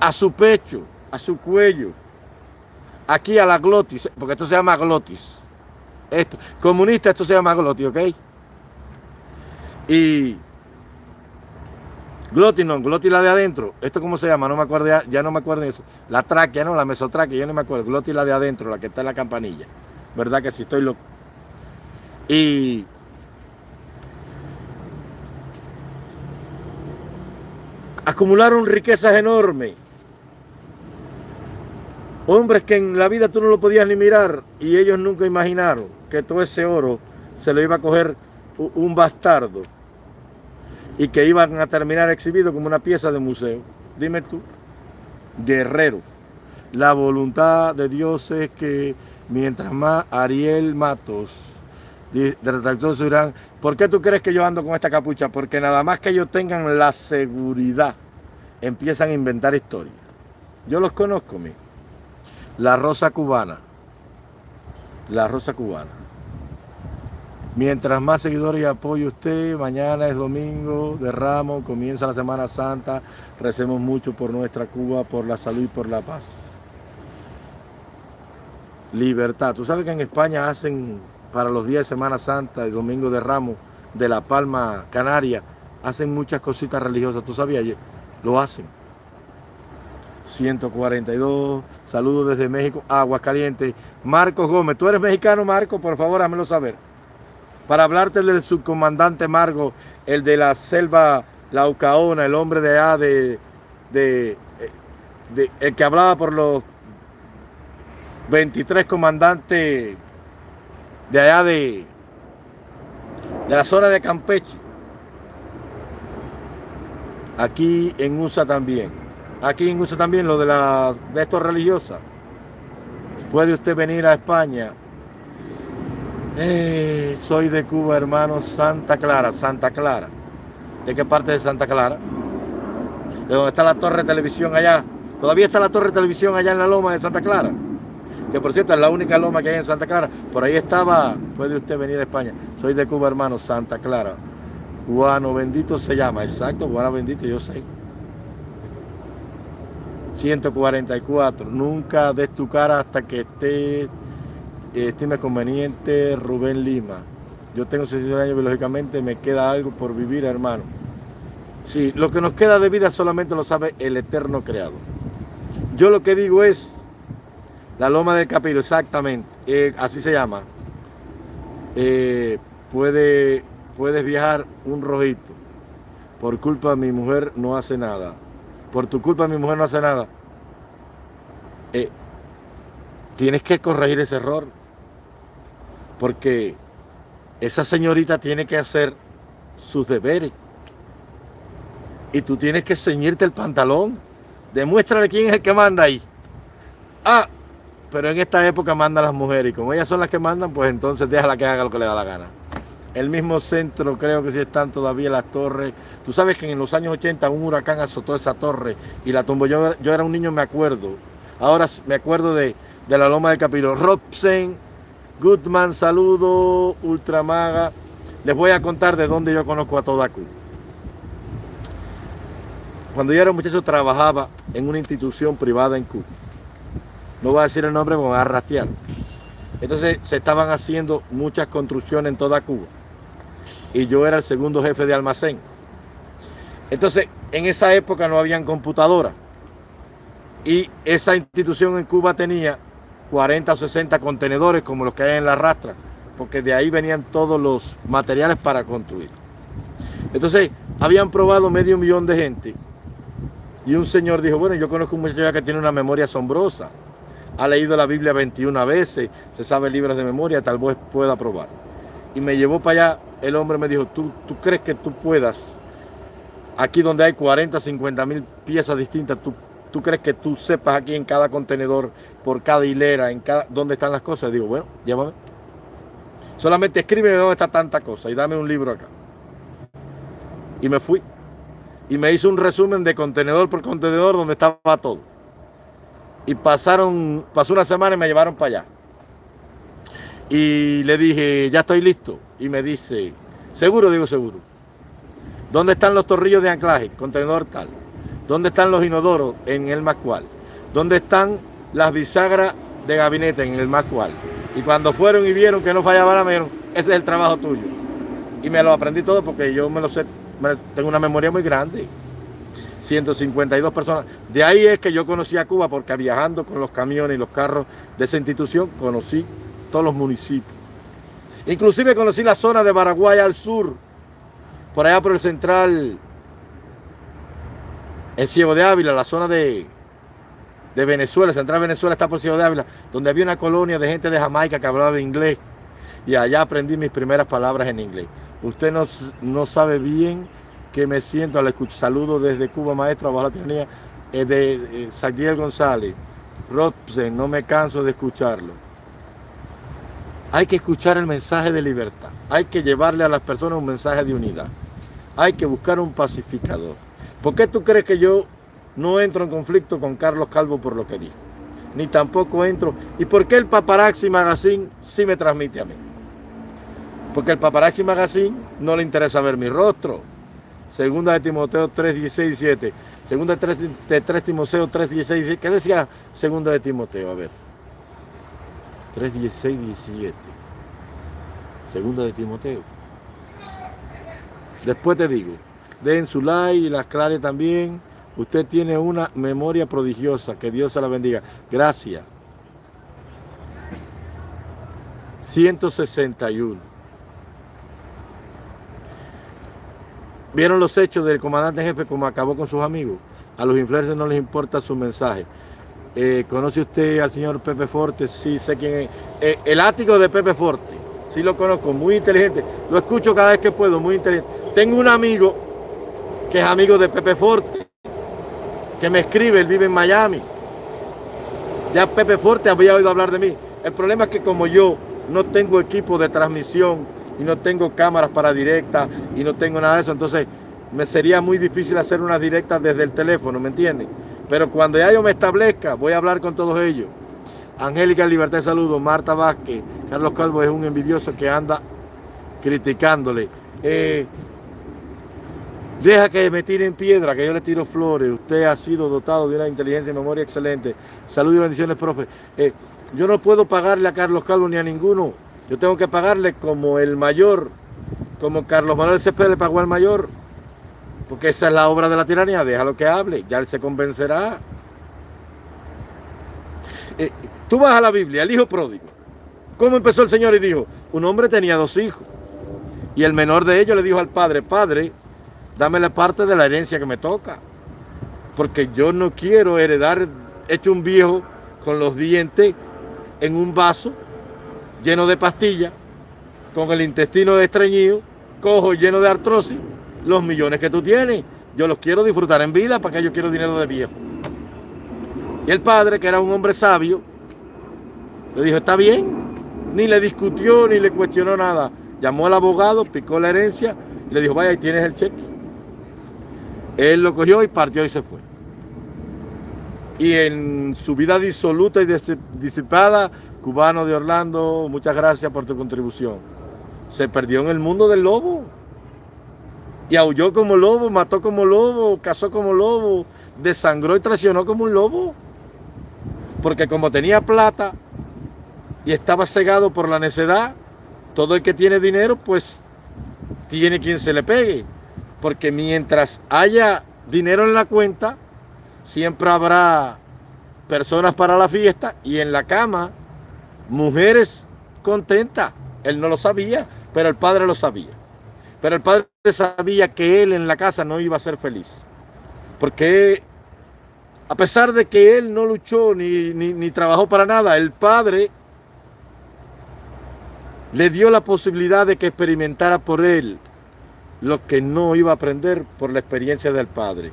Speaker 1: a, su pecho, a su cuello, aquí a la glotis, porque esto se llama glotis. Esto, comunista, esto se llama glotis, ¿ok? Y Glotis no, glotis la de adentro. ¿Esto cómo se llama? No me acuerdo, ya, no me acuerdo de eso. La tráquea, no, la mesotráquea, yo no me acuerdo. Glotis la de adentro, la que está en la campanilla. ¿Verdad que sí? Estoy loco. Y... Acumularon riquezas enormes. Hombres que en la vida tú no lo podías ni mirar y ellos nunca imaginaron que todo ese oro se lo iba a coger un bastardo y que iban a terminar exhibido como una pieza de museo. Dime tú, guerrero. La voluntad de Dios es que mientras más Ariel Matos, de Retractor ¿por qué tú crees que yo ando con esta capucha? Porque nada más que ellos tengan la seguridad, empiezan a inventar historias. Yo los conozco, mi. La rosa cubana. La rosa cubana. Mientras más seguidores y apoyo usted, mañana es domingo de Ramos, comienza la Semana Santa, recemos mucho por nuestra Cuba, por la salud y por la paz. Libertad. Tú sabes que en España hacen para los días de Semana Santa y Domingo de Ramos de La Palma Canaria, hacen muchas cositas religiosas. ¿Tú sabías? Lo hacen. 142, saludos desde México, Aguascalientes. Marcos Gómez, ¿tú eres mexicano, Marco? Por favor, hámelo saber para hablarte del subcomandante Margo, el de la selva Laucaona, el hombre de allá de, de, el que hablaba por los 23 comandantes de allá de, de la zona de Campeche. Aquí en USA también. Aquí en USA también lo de la de estos religiosas. Puede usted venir a España eh, soy de Cuba, hermano, Santa Clara, Santa Clara. ¿De qué parte de Santa Clara? De donde está la torre de televisión allá. Todavía está la torre de televisión allá en la loma de Santa Clara. Que por cierto es la única loma que hay en Santa Clara. Por ahí estaba, puede usted venir a España. Soy de Cuba, hermano, Santa Clara. Guano bendito se llama, exacto, Guano bendito, yo sé. 144. Nunca des tu cara hasta que estés estime conveniente Rubén Lima. Yo tengo 61 años biológicamente, me queda algo por vivir, hermano. Sí, lo que nos queda de vida solamente lo sabe el eterno creador. Yo lo que digo es, la loma del capiro, exactamente, eh, así se llama. Eh, puede, puedes viajar un rojito. Por culpa de mi mujer no hace nada. Por tu culpa mi mujer no hace nada. Eh, tienes que corregir ese error porque esa señorita tiene que hacer sus deberes. Y tú tienes que ceñirte el pantalón Demuéstrale quién es el que manda ahí. Ah, pero en esta época mandan las mujeres y como ellas son las que mandan, pues entonces déjala que haga lo que le da la gana. El mismo centro, creo que sí están todavía las torres. Tú sabes que en los años 80 un huracán azotó esa torre y la tumbó. Yo, era un niño, me acuerdo. Ahora me acuerdo de, la Loma del Capiro. Robsen, Goodman, saludo, Ultramaga. Les voy a contar de dónde yo conozco a Todaku. Cuando yo era un muchacho trabajaba en una institución privada en Cuba. No voy a decir el nombre, me a rastrear. Entonces se estaban haciendo muchas construcciones en toda Cuba y yo era el segundo jefe de almacén. Entonces, en esa época no habían computadoras y esa institución en Cuba tenía 40 o 60 contenedores como los que hay en la rastra, porque de ahí venían todos los materiales para construir. Entonces, habían probado medio millón de gente y un señor dijo, bueno, yo conozco un muchacho que tiene una memoria asombrosa, ha leído la Biblia 21 veces, se sabe libros de memoria, tal vez pueda probar. Y me llevó para allá el hombre me dijo, ¿tú, crees que tú puedas, aquí donde hay 40, 50 mil piezas distintas, ¿tú, crees que tú sepas aquí en cada contenedor, por cada hilera, en cada, dónde están las cosas? digo, bueno, llámame. Solamente escríbeme dónde está tanta cosa y dame un libro acá. Y me fui. Y me hizo un resumen de contenedor por contenedor donde estaba todo. Y pasaron, pasó una semana y me llevaron para allá. Y le dije, ya estoy listo. Y me dice, seguro, digo seguro. ¿Dónde están los torrillos de anclaje? Contenedor tal. ¿Dónde están los inodoros? En el más cual. ¿Dónde están las bisagras de gabinete? En el más cual. Y cuando fueron y vieron que no fallaba la me ese es el trabajo tuyo. Y me lo aprendí todo porque yo me lo sé, tengo una memoria muy grande. 152 personas. De ahí es que yo conocí a Cuba porque viajando con los camiones y los carros de esa institución conocí todos los municipios. Inclusive conocí la zona de Paraguay al sur, por allá por el central, el Ciego de Ávila, la zona de, de Venezuela, central Venezuela está por Ciego de Ávila, donde había una colonia de gente de Jamaica que hablaba inglés y allá aprendí mis primeras palabras en inglés. Usted no, no sabe bien que me siento al escuchar. Saludo desde Cuba, maestro, abajo la tiranía, eh, de eh, González. Robsen, no me canso de escucharlo. Hay que escuchar el mensaje de libertad. Hay que llevarle a las personas un mensaje de unidad. Hay que buscar un pacificador. ¿Por qué tú crees que yo no entro en conflicto con Carlos Calvo por lo que dijo? Ni tampoco entro. ¿Y por qué el Paparazzi Magazine sí me transmite a mí? Porque el Paparazzi Magazine no le interesa ver mi rostro. Segunda de Timoteo 3, 16, 17. Segunda de 3, Timoteo 3, 16, 17. ¿Qué decía segunda de Timoteo? A ver. 3, 16, 17. Segunda de Timoteo. Después te digo, den su like y las clares también. Usted tiene una memoria prodigiosa. Que Dios se la bendiga. Gracias. 161. ¿Vieron los hechos del comandante jefe como acabó con sus amigos? A los influencers no les importa su mensaje. Eh, ¿Conoce usted al señor Pepe Forte? Sí, sé quién es. Eh, el ático de Pepe Forte, sí lo conozco, muy inteligente. Lo escucho cada vez que puedo, muy inteligente. Tengo un amigo que es amigo de Pepe Forte, que me escribe, él vive en Miami. Ya Pepe Forte había oído hablar de mí. El problema es que como yo no tengo equipo de transmisión y no tengo cámaras para directa y no tengo nada de eso, entonces me sería muy difícil hacer unas directas desde el teléfono, ¿me entienden? Pero cuando ya yo me establezca, voy a hablar con todos ellos. Angélica Libertad, saludos. Marta Vázquez, Carlos Calvo es un envidioso que anda criticándole. Eh, deja que me tiren piedra, que yo le tiro flores. Usted ha sido dotado de una inteligencia y memoria excelente. Salud y bendiciones, profe. Eh, yo no puedo pagarle a Carlos Calvo ni a ninguno. Yo tengo que pagarle como el mayor, como Carlos Manuel Cepeda le pagó al mayor. Porque esa es la obra de la tiranía, déjalo que hable, ya él se convencerá. Eh, tú vas a la Biblia, el hijo pródigo. ¿Cómo empezó el Señor y dijo? Un hombre tenía dos hijos. Y el menor de ellos le dijo al padre, padre, dame la parte de la herencia que me toca. Porque yo no quiero heredar hecho un viejo con los dientes en un vaso lleno de pastillas, con el intestino estreñido, cojo lleno de artrosis los millones que tú tienes. Yo los quiero disfrutar en vida, para que yo quiero dinero de viejo. Y el padre, que era un hombre sabio, le dijo, está bien. Ni le discutió, ni le cuestionó nada. Llamó al abogado, picó la herencia y le dijo, vaya, ahí tienes el cheque. Él lo cogió y partió y se fue. Y en su vida disoluta y disipada, cubano de Orlando, muchas gracias por tu contribución. Se perdió en el mundo del lobo. Y aulló como lobo, mató como lobo, cazó como lobo, desangró y traicionó como un lobo. Porque como tenía plata y estaba cegado por la necedad, todo el que tiene dinero, pues tiene quien se le pegue. Porque mientras haya dinero en la cuenta, siempre habrá personas para la fiesta y en la cama, mujeres contentas. Él no lo sabía, pero el padre lo sabía. Pero el padre sabía que él en la casa no iba a ser feliz. Porque a pesar de que él no luchó ni, ni trabajó para nada, el padre le dio la posibilidad de que experimentara por él lo que no iba a aprender por la experiencia del padre.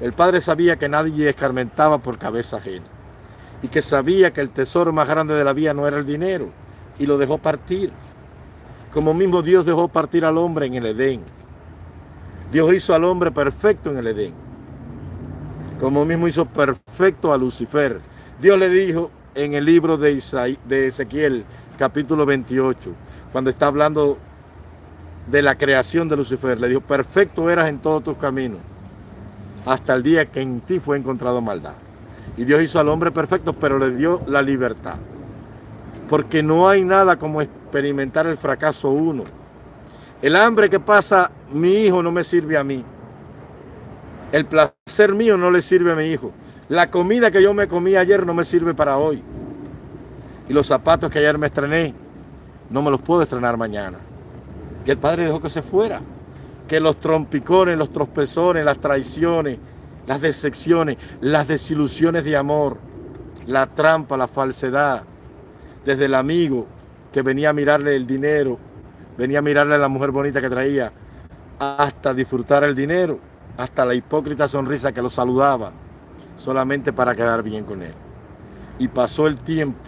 Speaker 1: El padre sabía que nadie escarmentaba por cabeza ajena y que sabía que el tesoro más grande de la vida no era el dinero y lo dejó partir. Como mismo Dios dejó partir al hombre en el Edén. Dios hizo al hombre perfecto en el Edén. Como mismo hizo perfecto a Lucifer. Dios le dijo en el libro de, de Ezequiel, capítulo 28, cuando está hablando de la creación de Lucifer, le dijo, perfecto eras en todos tus caminos hasta el día que en ti fue encontrado maldad. Y Dios hizo al hombre perfecto, pero le dio la libertad. Porque no hay nada como experimentar el fracaso uno. El hambre que pasa mi hijo no me sirve a mí. El placer mío no le sirve a mi hijo. La comida que yo me comí ayer no me sirve para hoy. Y los zapatos que ayer me estrené, no me los puedo estrenar mañana. Y el padre dejó que se fuera que los trompicones, los tropezones, las traiciones, las decepciones, las desilusiones de amor, la trampa, la falsedad, desde el amigo que venía a mirarle el dinero, venía a mirarle a la mujer bonita que traía, hasta disfrutar el dinero, hasta la hipócrita sonrisa que lo saludaba, solamente para quedar bien con él. Y pasó el tiempo,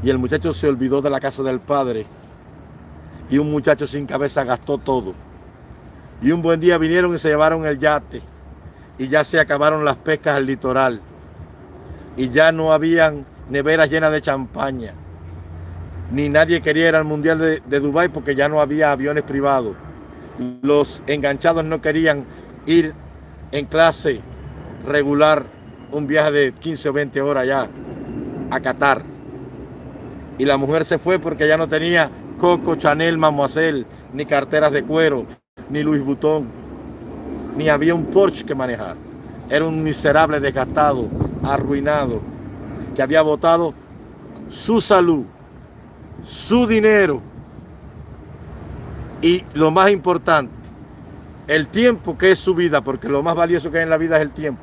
Speaker 1: y el muchacho se olvidó de la casa del padre, y un muchacho sin cabeza gastó todo. Y un buen día vinieron y se llevaron el yate y ya se acabaron las pescas al litoral y ya no habían neveras llenas de champaña. Ni nadie quería ir al Mundial de, de Dubái porque ya no había aviones privados. Los enganchados no querían ir en clase regular un viaje de 15 o 20 horas ya a Qatar. Y la mujer se fue porque ya no tenía Coco, Chanel, Mademoiselle, ni carteras de cuero, ni Luis Butón, ni había un Porsche que manejar. Era un miserable desgastado, arruinado, que había botado su salud, su dinero y lo más importante, el tiempo que es su vida, porque lo más valioso que hay en la vida es el tiempo.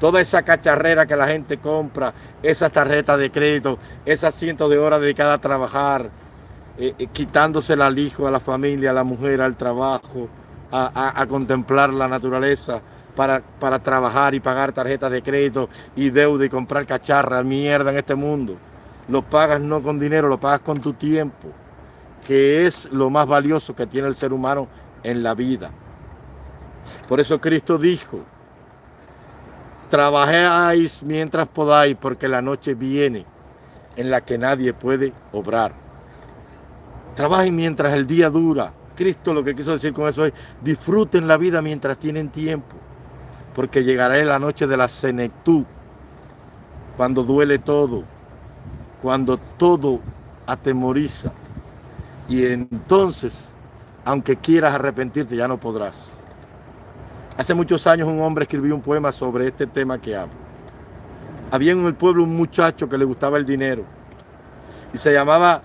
Speaker 1: Toda esa cacharrera que la gente compra, esas tarjetas de crédito, esas cientos de horas dedicadas a trabajar, eh, eh, quitándosela al hijo, a la familia, a la mujer, al trabajo, a, contemplar la naturaleza, para, para, trabajar y pagar tarjetas de crédito y deuda y comprar cacharra, mierda en este mundo. Lo pagas no con dinero, lo pagas con tu tiempo, que es lo más valioso que tiene el ser humano en la vida. Por eso Cristo dijo, trabajáis mientras podáis, porque la noche viene en la que nadie puede obrar. Trabajen mientras el día dura. Cristo lo que quiso decir con eso es, disfruten la vida mientras tienen tiempo, porque llegará la noche de la senectud, cuando duele todo, cuando todo atemoriza. Y entonces, aunque quieras arrepentirte, ya no podrás. Hace muchos años un hombre escribió un poema sobre este tema que hablo. Había en el pueblo un muchacho que le gustaba el dinero y se llamaba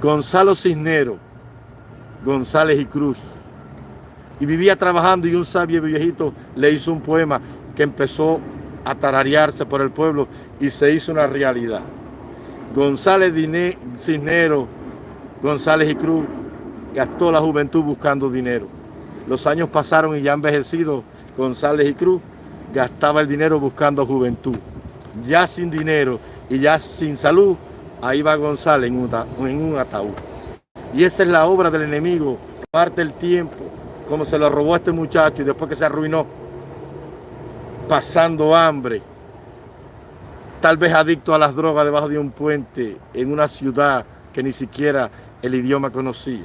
Speaker 1: Gonzalo Cisnero, González y Cruz. Y vivía trabajando y un sabio viejito le hizo un poema que empezó a tararearse por el pueblo y se hizo una realidad. González Cisnero, González y Cruz gastó la juventud buscando dinero. Los años pasaron y ya envejecido González y Cruz gastaba el dinero buscando juventud. Ya sin dinero y ya sin salud, ahí va González en un, ataúd. Y esa es la obra del enemigo, parte el tiempo, como se lo robó a este muchacho y después que se arruinó, pasando hambre, tal vez adicto a las drogas debajo de un puente en una ciudad que ni siquiera el idioma conocía.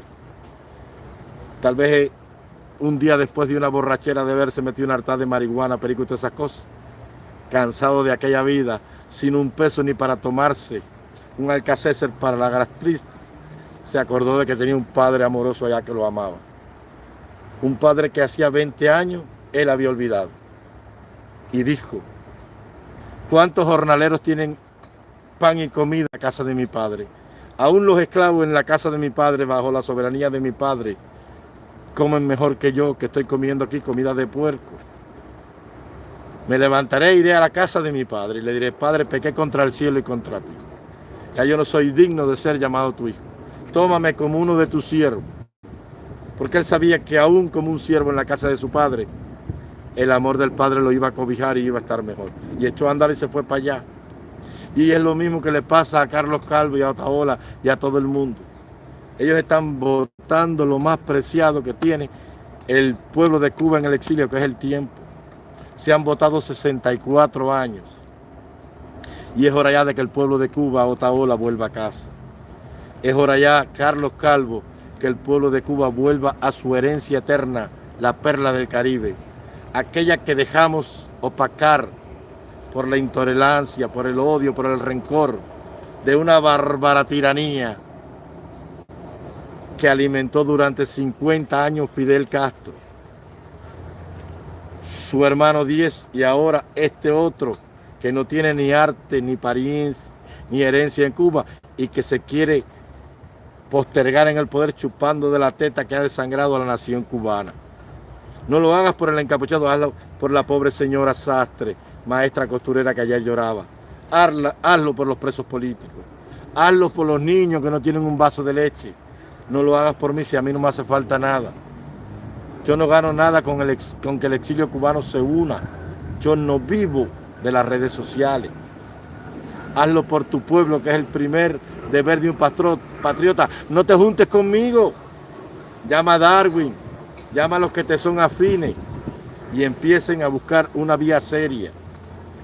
Speaker 1: Tal vez un día después de una borrachera de verse metido un harta de marihuana, perico y todas esas cosas. Cansado de aquella vida, sin un peso ni para tomarse un alcacéser para la gastritis, se acordó de que tenía un padre amoroso allá que lo amaba. Un padre que hacía 20 años él había olvidado. Y dijo, ¿cuántos jornaleros tienen pan y comida en la casa de mi padre? Aún los esclavos en la casa de mi padre, bajo la soberanía de mi padre, comen mejor que yo, que estoy comiendo aquí comida de puerco. Me levantaré e iré a la casa de mi padre y le diré, Padre, pequé contra el cielo y contra ti. Ya yo no soy digno de ser llamado tu hijo. Tómame como uno de tus siervos. Porque él sabía que aún como un siervo en la casa de su padre, el amor del padre lo iba a cobijar y iba a estar mejor. Y echó a andar y se fue para allá. Y es lo mismo que le pasa a Carlos Calvo y a Otaola y a todo el mundo. Ellos están votando lo más preciado que tiene el pueblo de Cuba en el exilio, que es el tiempo. Se han votado 64 años. Y es hora ya de que el pueblo de Cuba, Otaola, vuelva a casa. Es hora ya, Carlos Calvo, que el pueblo de Cuba vuelva a su herencia eterna, la perla del Caribe. Aquella que dejamos opacar por la intolerancia, por el odio, por el rencor de una bárbara tiranía que alimentó durante 50 años Fidel Castro, su hermano 10 y ahora este otro que no tiene ni arte, ni pariencia, ni herencia en Cuba y que se quiere postergar en el poder chupando de la teta que ha desangrado a la nación cubana. No lo hagas por el encapuchado, hazlo por la pobre señora Sastre, maestra costurera que ayer lloraba. hazlo por los presos políticos. Hazlo por los niños que no tienen un vaso de leche no lo hagas por mí si a mí no me hace falta nada. Yo no gano nada con, el con que el exilio cubano se una. Yo no vivo de las redes sociales. Hazlo por tu pueblo, que es el primer deber de un patriota. No te juntes conmigo. Llama a Darwin, llama a los que te son afines y empiecen a buscar una vía seria,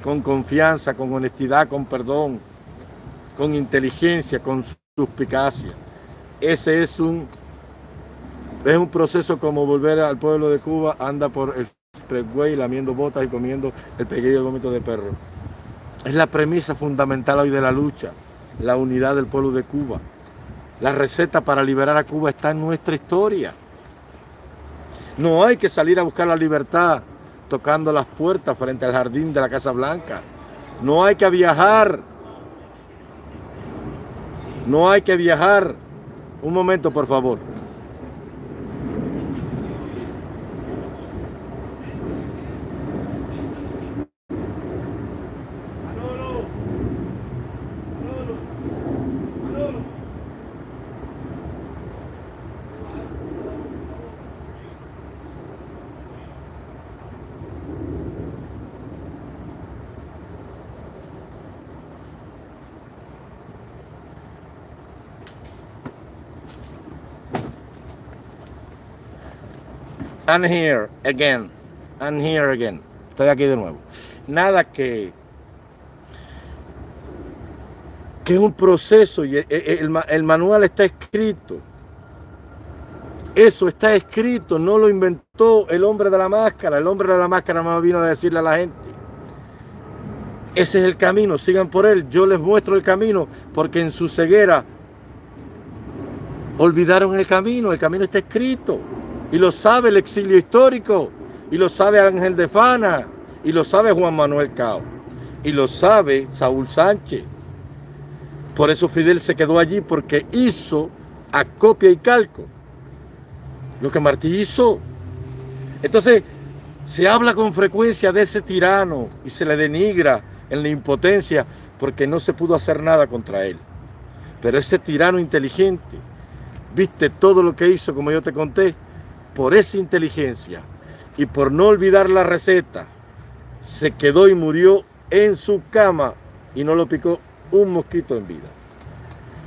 Speaker 1: con confianza, con honestidad, con perdón, con inteligencia, con suspicacia ese es un, es un proceso como volver al pueblo de Cuba, anda por el expressway lamiendo botas y comiendo el pequeño vómito de perro. Es la premisa fundamental hoy de la lucha, la unidad del pueblo de Cuba. La receta para liberar a Cuba está en nuestra historia. No hay que salir a buscar la libertad tocando las puertas frente al jardín de la Casa Blanca. No hay que viajar. No hay que viajar un momento, por favor. I'm here again. I'm here again. Estoy aquí de nuevo. Nada que que es un proceso y el, manual está escrito. Eso está escrito, no lo inventó el hombre de la máscara. El hombre de la máscara no vino a decirle a la gente. Ese es el camino, sigan por él. Yo les muestro el camino porque en su ceguera olvidaron el camino. El camino está escrito. Y lo sabe el exilio histórico, y lo sabe Ángel de Fana, y lo sabe Juan Manuel Cao, y lo sabe Saúl Sánchez. Por eso Fidel se quedó allí, porque hizo a copia y calco lo que Martí hizo. Entonces, se habla con frecuencia de ese tirano y se le denigra en la impotencia porque no se pudo hacer nada contra él. Pero ese tirano inteligente, viste todo lo que hizo, como yo te conté, por esa inteligencia y por no olvidar la receta, se quedó y murió en su cama y no lo picó un mosquito en vida.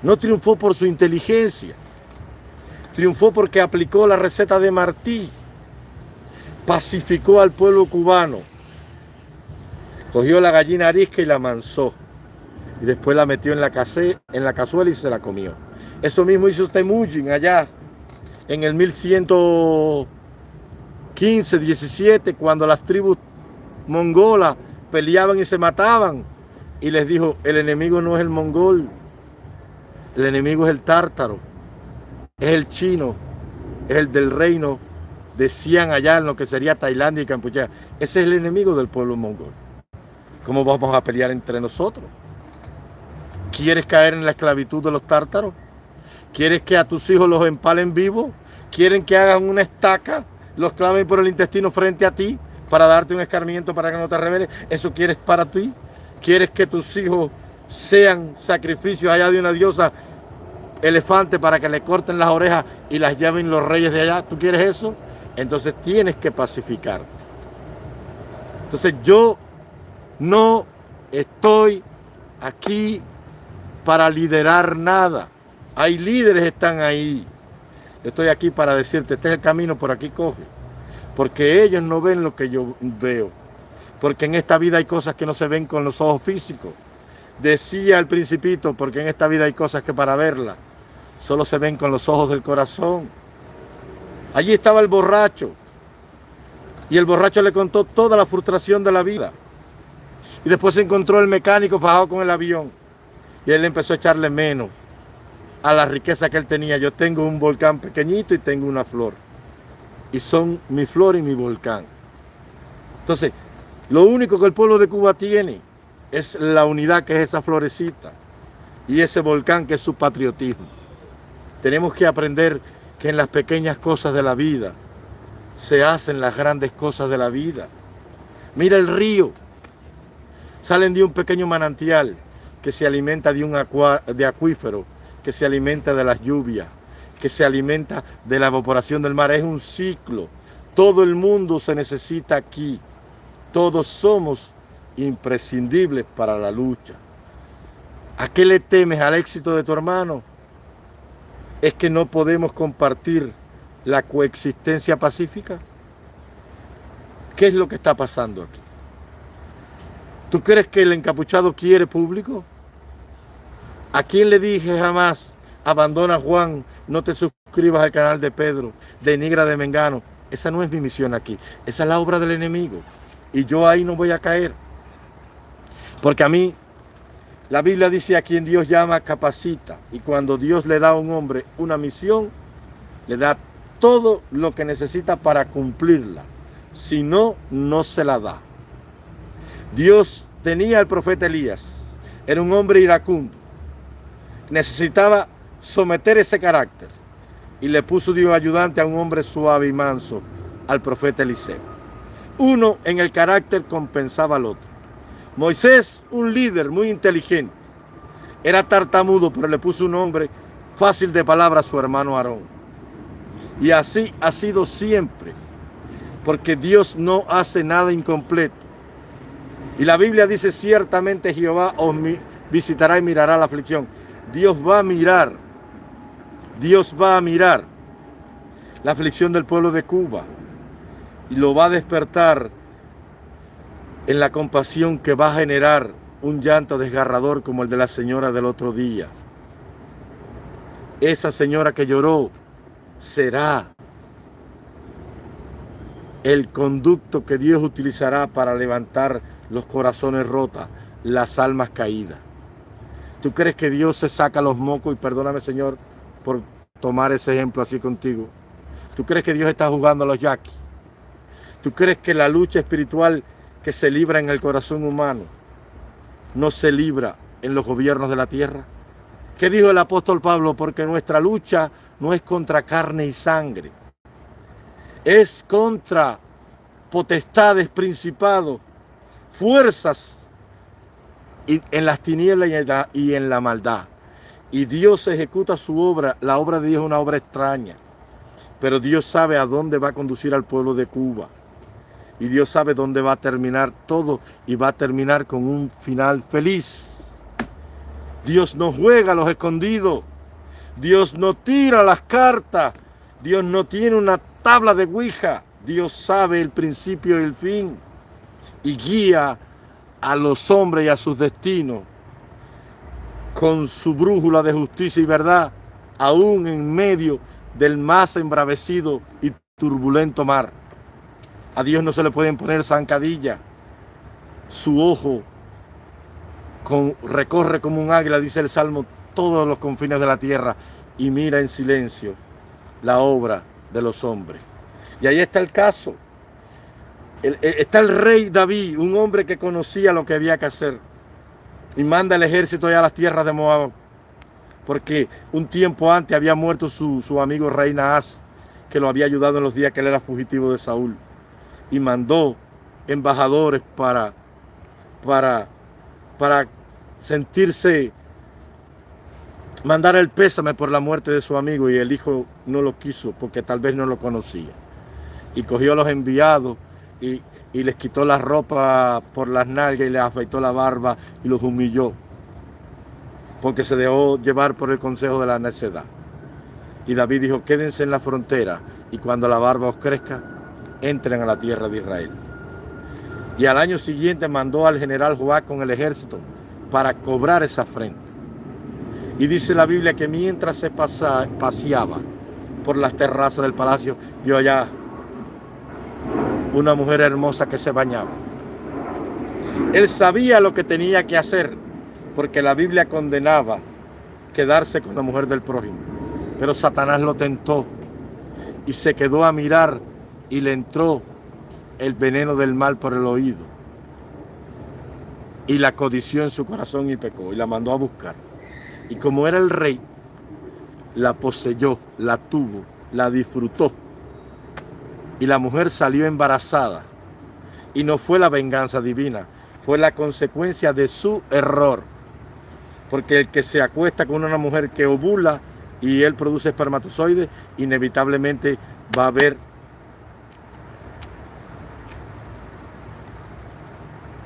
Speaker 1: No triunfó por su inteligencia, triunfó porque aplicó la receta de Martí, pacificó al pueblo cubano, cogió la gallina arisca y la mansó, y después la metió en la, en la cazuela y se la comió. Eso mismo hizo Temujin allá en el 1115, 17, cuando las tribus mongolas peleaban y se mataban. Y les dijo, el enemigo no es el mongol, el enemigo es el tártaro, es el chino, es el del reino decían allá en lo que sería Tailandia y Campuchea. Ese es el enemigo del pueblo mongol. ¿Cómo vamos a pelear entre nosotros? ¿Quieres caer en la esclavitud de los tártaros? ¿Quieres que a tus hijos los empalen vivos? ¿Quieren que hagan una estaca, los claven por el intestino frente a ti para darte un escarmiento para que no te reveles? ¿Eso quieres para ti? ¿Quieres que tus hijos sean sacrificios allá de una diosa elefante para que le corten las orejas y las lleven los reyes de allá? ¿Tú quieres eso? Entonces tienes que pacificarte. Entonces yo no estoy aquí para liderar nada. Hay líderes que están ahí. Estoy aquí para decirte, este es el camino, por aquí coge. Porque ellos no ven lo que yo veo. Porque en esta vida hay cosas que no se ven con los ojos físicos. Decía el principito, porque en esta vida hay cosas que para verlas solo se ven con los ojos del corazón. Allí estaba el borracho. Y el borracho le contó toda la frustración de la vida. Y después se encontró el mecánico bajado con el avión. Y él empezó a echarle menos a la riqueza que él tenía. Yo tengo un volcán pequeñito y tengo una flor. Y son mi flor y mi volcán. Entonces, lo único que el pueblo de Cuba tiene es la unidad que es esa florecita. Y ese volcán que es su patriotismo. Tenemos que aprender que en las pequeñas cosas de la vida se hacen las grandes cosas de la vida. Mira el río. Salen de un pequeño manantial que se alimenta de un acuífero que se alimenta de las lluvias, que se alimenta de la evaporación del mar. Es un ciclo. Todo el mundo se necesita aquí. Todos somos imprescindibles para la lucha. ¿A qué le temes al éxito de tu hermano? Es que no podemos compartir la coexistencia pacífica. ¿Qué es lo que está pasando aquí? ¿Tú crees que el encapuchado quiere público? ¿A quién le dije jamás, abandona Juan, no te suscribas al canal de Pedro, de Nigra de Mengano? Esa no es mi misión aquí, esa es la obra del enemigo. Y yo ahí no voy a caer. Porque a mí, la Biblia dice a quien Dios llama, capacita. Y cuando Dios le da a un hombre una misión, le da todo lo que necesita para cumplirla. Si no, no se la da. Dios tenía al profeta Elías. Era un hombre iracundo necesitaba someter ese carácter y le puso Dios ayudante a un hombre suave y manso, al profeta Eliseo. Uno en el carácter compensaba al otro. Moisés, un líder muy inteligente, era tartamudo, pero le puso un hombre fácil de palabra a su hermano Aarón. Y así ha sido siempre, porque Dios no hace nada incompleto. Y la Biblia dice, ciertamente Jehová os visitará y mirará la aflicción. Dios va a mirar, Dios va a mirar la aflicción del pueblo de Cuba y lo va a despertar en la compasión que va a generar un llanto desgarrador como el de la señora del otro día. Esa señora que lloró será el conducto que Dios utilizará para levantar los corazones rotos, las almas caídas. ¿Tú crees que Dios se saca los mocos? Y perdóname, Señor, por tomar ese ejemplo así contigo. ¿Tú crees que Dios está jugando a los yaquis? ¿Tú crees que la lucha espiritual que se libra en el corazón humano no se libra en los gobiernos de la tierra? ¿Qué dijo el apóstol Pablo? Porque nuestra lucha no es contra carne y sangre. Es contra potestades, principados, fuerzas en las tinieblas y en la, maldad. Y Dios ejecuta su obra. La obra de Dios es una obra extraña. Pero Dios sabe a dónde va a conducir al pueblo de Cuba. Y Dios sabe dónde va a terminar todo y va a terminar con un final feliz. Dios no juega a los escondidos. Dios no tira las cartas. Dios no tiene una tabla de Ouija. Dios sabe el principio y el fin. Y guía a los hombres y a sus destinos con su brújula de justicia y verdad, aún en medio del más embravecido y turbulento mar. A Dios no se le pueden poner zancadilla. Su ojo recorre como un águila, dice el Salmo, todos los confines de la tierra y mira en silencio la obra de los hombres. Y ahí está el caso. Está el rey David, un hombre que conocía lo que había que hacer. Y manda el ejército allá a las tierras de Moab. Porque un tiempo antes había muerto su, su amigo rey Naas, que lo había ayudado en los días que él era fugitivo de Saúl. Y mandó embajadores para, para, para sentirse, mandar el pésame por la muerte de su amigo y el hijo no lo quiso porque tal vez no lo conocía. Y cogió a los enviados y, y les quitó la ropa por las nalgas y les afeitó la barba y los humilló porque se dejó llevar por el consejo de la necedad. Y David dijo, quédense en la frontera y cuando la barba os crezca, entren a la tierra de Israel. Y al año siguiente mandó al general Joab con el ejército para cobrar esa afrenta. Y dice la Biblia que mientras se paseaba por las terrazas del palacio, vio allá una mujer hermosa que se bañaba. Él sabía lo que tenía que hacer, porque la Biblia condenaba quedarse con la mujer del prójimo. Pero Satanás lo tentó y se quedó a mirar y le entró el veneno del mal por el oído. Y la codició en su corazón y pecó y la mandó a buscar. Y como era el rey, la poseyó, la tuvo, la disfrutó y la mujer salió embarazada. Y no fue la venganza divina, fue la consecuencia de su error. Porque el que se acuesta con una mujer que ovula y él produce espermatozoides, inevitablemente va a haber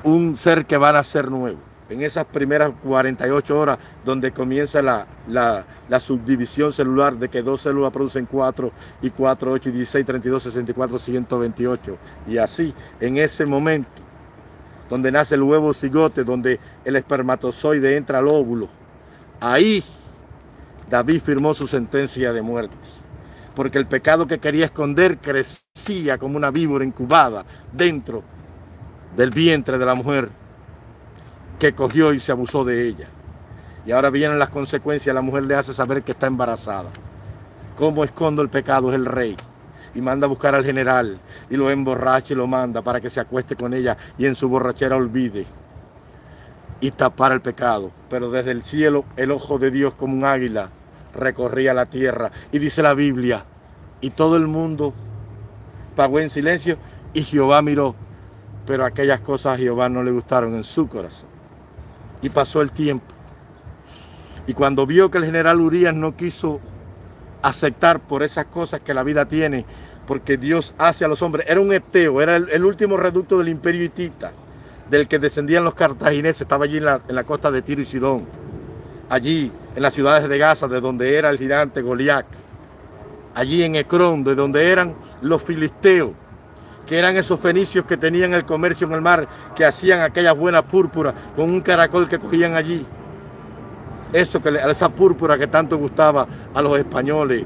Speaker 1: un ser que va a nacer nuevo en esas primeras 48 horas donde comienza la, subdivisión celular de que dos células producen 4 y 4, 8 y 16, 32, 64, 128. Y así, en ese momento, donde nace el huevo cigote, donde el espermatozoide entra al óvulo, ahí David firmó su sentencia de muerte. Porque el pecado que quería esconder crecía como una víbora incubada dentro del vientre de la mujer que cogió y se abusó de ella. Y ahora vienen las consecuencias, la mujer le hace saber que está embarazada. ¿Cómo escondo el pecado? Es el rey. Y manda a buscar al general y lo emborracha y lo manda para que se acueste con ella y en su borrachera olvide y tapar el pecado. Pero desde el cielo el ojo de Dios como un águila recorría la tierra. Y dice la Biblia, y todo el mundo pagó en silencio y Jehová miró. Pero aquellas cosas a Jehová no le gustaron en su corazón. Y pasó el tiempo. Y cuando vio que el general Urias no quiso aceptar por esas cosas que la vida tiene, porque Dios hace a los hombres, era un eteo, era el, último reducto del imperio hitita, del que descendían los cartagineses, estaba allí en la, en la costa de Tiro y Sidón, allí en las ciudades de Gaza, de donde era el gigante Goliat, allí en Ecrón, de donde eran los filisteos, que eran esos fenicios que tenían el comercio en el mar, que hacían aquellas buenas púrpuras con un caracol que cogían allí. Eso esa púrpura que tanto gustaba a los españoles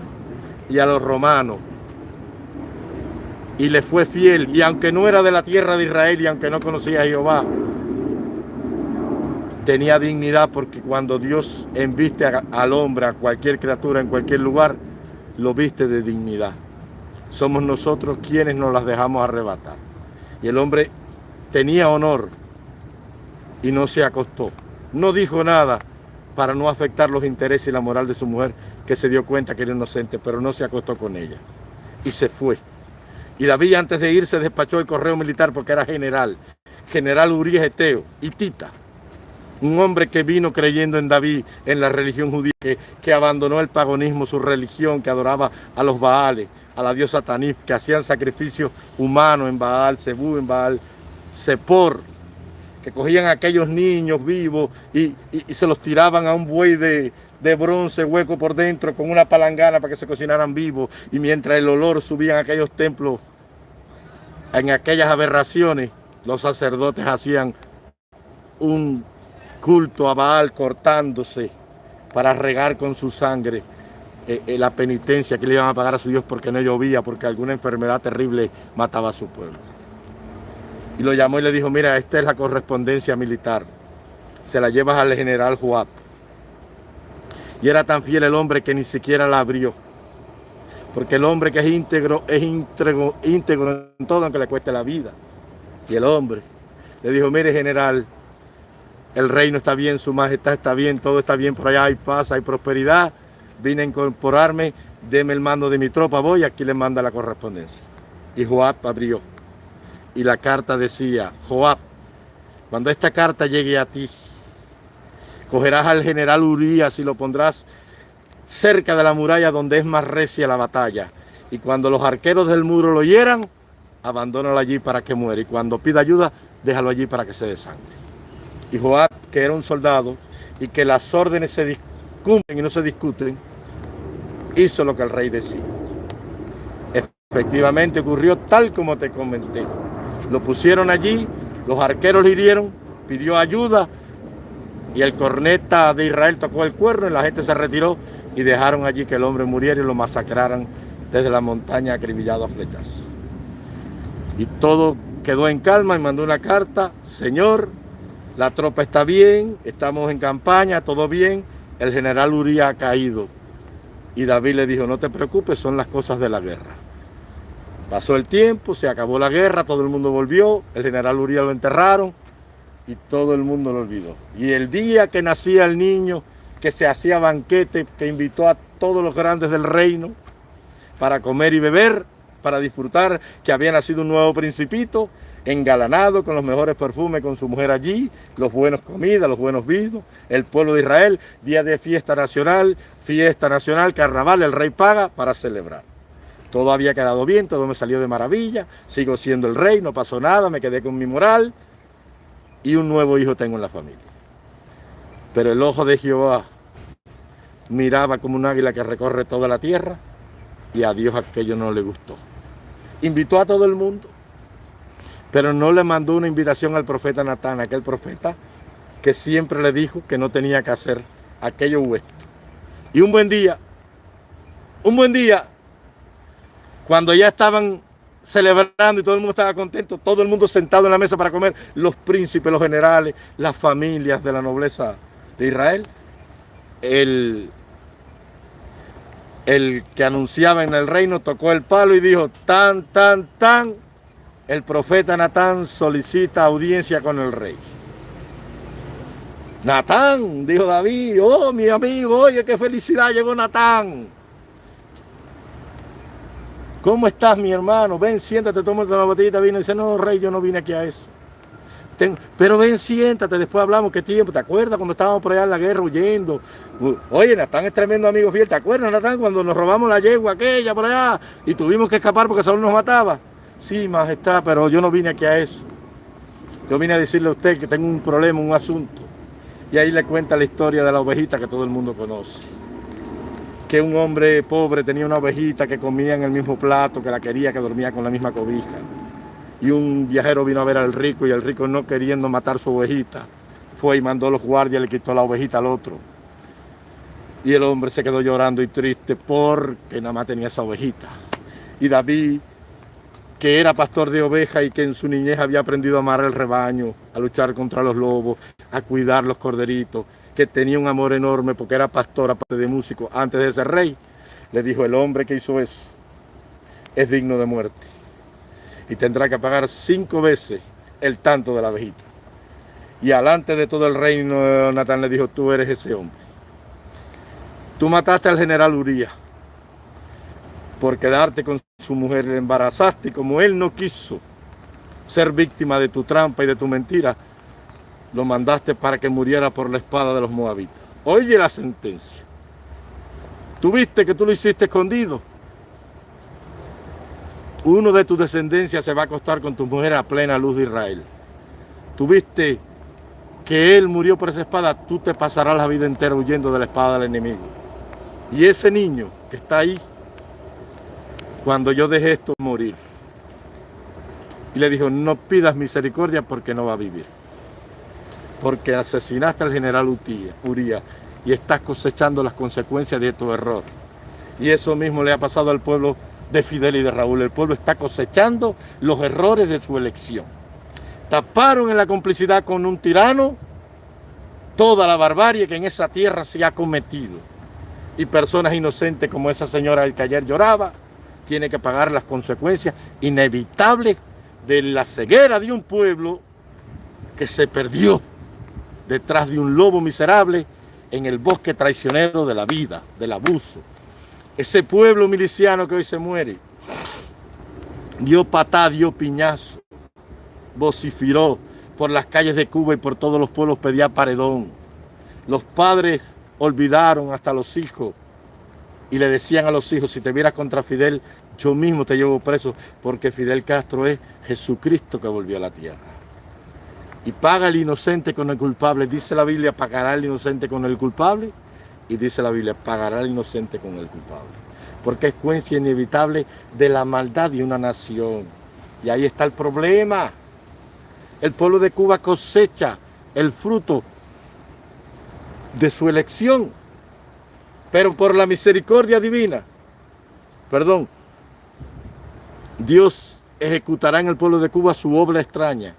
Speaker 1: y a los romanos. Y le fue fiel, y aunque no era de la tierra de Israel y aunque no conocía a Jehová, tenía dignidad porque cuando Dios enviste al hombre, a cualquier criatura en cualquier lugar, lo viste de dignidad somos nosotros quienes nos las dejamos arrebatar. Y el hombre tenía honor y no se acostó. No dijo nada para no afectar los intereses y la moral de su mujer, que se dio cuenta que era inocente, pero no se acostó con ella. Y se fue. Y David antes de irse despachó el correo militar porque era general. General Urias Eteo y Tita. Un hombre que vino creyendo en David, en la religión judía, que, que abandonó el paganismo, su religión, que adoraba a los Baales, a la diosa Tanif, que hacían sacrificios humanos en Baal, Zebú, en Baal, Sepor, que cogían a aquellos niños vivos y, se los tiraban a un buey de, de, bronce hueco por dentro con una palangana para que se cocinaran vivos. Y mientras el olor subía a aquellos templos, en aquellas aberraciones, los sacerdotes hacían un culto a Baal cortándose para regar con su sangre eh, eh, la penitencia que le iban a pagar a su Dios porque no llovía, porque alguna enfermedad terrible mataba a su pueblo y lo llamó y le dijo, mira, esta es la correspondencia militar. Se la llevas al general Joab. Y era tan fiel el hombre que ni siquiera la abrió. Porque el hombre que es íntegro, es íntegro, íntegro en todo, aunque le cueste la vida. Y el hombre le dijo, mire general, el reino está bien, su majestad está bien, todo está bien por allá, hay paz, hay prosperidad. Vine a incorporarme, deme el mando de mi tropa, voy, aquí le manda la correspondencia. Y Joab abrió y la carta decía, Joab, cuando esta carta llegue a ti, cogerás al general Urias y lo pondrás cerca de la muralla donde es más recia la batalla. Y cuando los arqueros del muro lo hieran, abandónalo allí para que muera. Y cuando pida ayuda, déjalo allí para que se desangre. Y Joab, que era un soldado, y que las órdenes se y no se discuten, hizo lo que el rey decía. Efectivamente ocurrió tal como te comenté. Lo pusieron allí, los arqueros le hirieron, pidió ayuda y el corneta de Israel tocó el cuerno y la gente se retiró y dejaron allí que el hombre muriera y lo masacraran desde la montaña acribillado a flechas. Y todo quedó en calma y mandó una carta, Señor, la tropa está bien, estamos en campaña, todo bien, el general Uría ha caído. Y David le dijo, no te preocupes, son las cosas de la guerra. Pasó el tiempo, se acabó la guerra, todo el mundo volvió, el general Uriel lo enterraron y todo el mundo lo olvidó. Y el día que nacía el niño, que se hacía banquete, que invitó a todos los grandes del reino para comer y beber, para disfrutar que había nacido un nuevo principito, engalanado con los mejores perfumes con su mujer allí, los buenos comidas, los buenos vinos, el pueblo de Israel, día de fiesta nacional, fiesta nacional, carnaval, el rey paga para celebrar. Todo había quedado bien, todo me salió de maravilla, sigo siendo el rey, no pasó nada, me quedé con mi moral y un nuevo hijo tengo en la familia. Pero el ojo de Jehová miraba como un águila que recorre toda la tierra y a Dios aquello no le gustó. Invitó a todo el mundo, pero no le mandó una invitación al profeta Natán, aquel profeta que siempre le dijo que no tenía que hacer aquello u. Y un buen día, un buen día, cuando ya estaban celebrando y todo el mundo estaba contento, todo el mundo sentado en la mesa para comer, los príncipes, los generales, las familias de la nobleza de Israel, el, el que anunciaba en el reino tocó el palo y dijo, tan, tan, tan, el profeta Natán solicita audiencia con el rey. Natán, dijo David, oh mi amigo, oye qué felicidad llegó Natán. ¿Cómo estás, mi hermano? Ven, siéntate, toma una botellita vino. Y dice, no, rey, yo no vine aquí a eso. pero ven, siéntate, después hablamos, ¿qué tiempo? ¿Te acuerdas cuando estábamos por allá en la guerra huyendo? Oye, Natán es tremendo amigo fiel, ¿te acuerdas, Natán, cuando nos robamos la yegua aquella por allá y tuvimos que escapar porque Saúl nos mataba? Sí, majestad, pero yo no vine aquí a eso. Yo vine a decirle a usted que tengo un problema, un asunto. Y ahí le cuenta la historia de la ovejita que todo el mundo conoce que un hombre pobre tenía una ovejita que comía en el mismo plato, que la quería, que dormía con la misma cobija. Y un viajero vino a ver al rico y el rico no queriendo matar su ovejita, fue y mandó a los guardias, le quitó la ovejita al otro. Y el hombre se quedó llorando y triste porque nada más tenía esa ovejita. Y David, que era pastor de ovejas y que en su niñez había aprendido a amar el rebaño, a luchar contra los lobos, a cuidar los corderitos, que tenía un amor enorme porque era pastor, aparte de músico, antes de ser rey, le dijo, el hombre que hizo eso es digno de muerte y tendrá que pagar cinco veces el tanto de la abejita. Y alante de todo el reino, Natán le dijo, tú eres ese hombre. Tú mataste al general Uría por quedarte con su mujer, le embarazaste y como él no quiso ser víctima de tu trampa y de tu mentira, lo mandaste para que muriera por la espada de los moabitas. Oye la sentencia. Tú viste que tú lo hiciste escondido. uno de tus descendencias se va a acostar con tu mujer a plena luz de Israel. Tuviste que él murió por esa espada, tú te pasarás la vida entera huyendo de la espada del enemigo. Y ese niño que está ahí, cuando yo dejé esto morir, y le dijo, no pidas misericordia porque no va a vivir. Porque asesinaste al general Uría y estás cosechando las consecuencias de tu error. Y eso mismo le ha pasado al pueblo de Fidel y de Raúl. El pueblo está cosechando los errores de su elección. Taparon en la complicidad con un tirano toda la barbarie que en esa tierra se ha cometido. Y personas inocentes como esa señora que ayer lloraba, tiene que pagar las consecuencias inevitables de la ceguera de un pueblo que se perdió detrás de un lobo miserable en el bosque traicionero de la vida, del abuso. Ese pueblo miliciano que hoy se muere, dio patá, dio piñazo, vociferó por las calles de Cuba y por todos los pueblos pedía paredón. Los padres olvidaron hasta los hijos y le decían a los hijos, si te vieras contra Fidel, yo mismo te llevo preso porque Fidel Castro es Jesucristo que volvió a la tierra. Y paga el inocente con el culpable. Dice la Biblia, pagará el inocente con el culpable. Y dice la Biblia, pagará el inocente con el culpable. Porque es cuencia inevitable de la maldad de una nación. Y ahí está el problema. El pueblo de Cuba cosecha el fruto de su elección. Pero por la misericordia divina, perdón, Dios ejecutará en el pueblo de Cuba su obra extraña.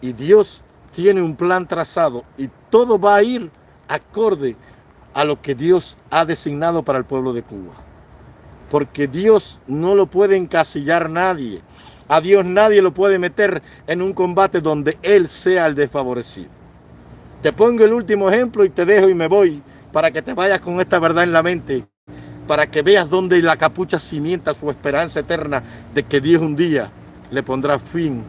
Speaker 1: Y Dios tiene un plan trazado y todo va a ir acorde a lo que Dios ha designado para el pueblo de Cuba. Porque Dios no lo puede encasillar nadie. A Dios nadie lo puede meter en un combate donde Él sea el desfavorecido. Te pongo el último ejemplo y te dejo y me voy para que te vayas con esta verdad en la mente para que veas dónde la capucha cimienta su esperanza eterna de que Dios un día le pondrá fin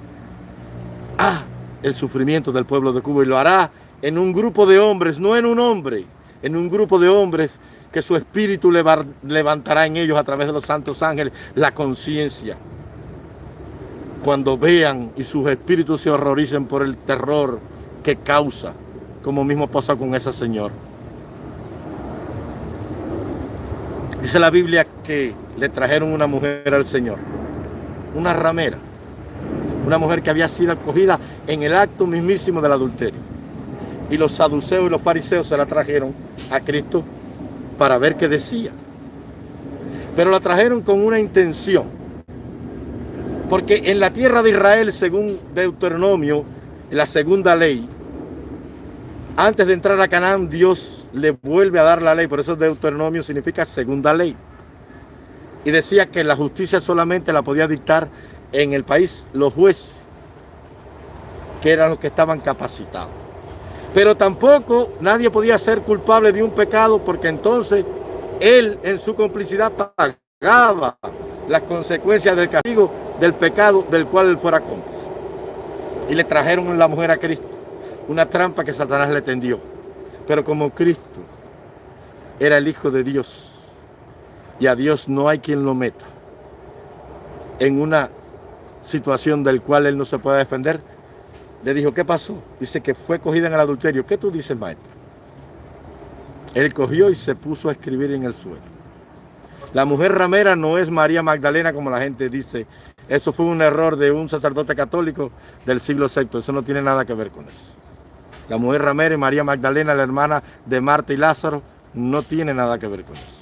Speaker 1: a el sufrimiento del pueblo de Cuba y lo hará en un grupo de hombres, no en un hombre, en un grupo de hombres que su espíritu levantará en ellos a través de los santos ángeles la conciencia. Cuando vean y sus espíritus se horroricen por el terror que causa, como mismo pasa con esa señora. Dice la Biblia que le trajeron una mujer al Señor, una ramera, una mujer que había sido acogida en el acto mismísimo del adulterio. Y los saduceos y los fariseos se la trajeron a Cristo para ver qué decía. Pero la trajeron con una intención. Porque en la tierra de Israel, según Deuteronomio, la segunda ley, antes de entrar a Canaán, Dios le vuelve a dar la ley. Por eso Deuteronomio significa segunda ley. Y decía que la justicia solamente la podía dictar en el país los jueces, que eran los que estaban capacitados. Pero tampoco nadie podía ser culpable de un pecado porque entonces él en su complicidad pagaba las consecuencias del castigo del pecado del cual él fuera cómplice. Y le trajeron la mujer a Cristo una trampa que Satanás le tendió. Pero como Cristo era el Hijo de Dios y a Dios no hay quien lo meta en una situación del cual él no se puede defender, le dijo, ¿qué pasó? Dice que fue cogida en el adulterio. ¿Qué tú dices, maestro? Él cogió y se puso a escribir en el suelo. La mujer ramera no es María Magdalena como la gente dice. Eso fue un error de un sacerdote católico del siglo VI. Eso no tiene nada que ver con eso. La mujer Ramírez, María Magdalena, la hermana de Marta y Lázaro, no tiene nada que ver con eso.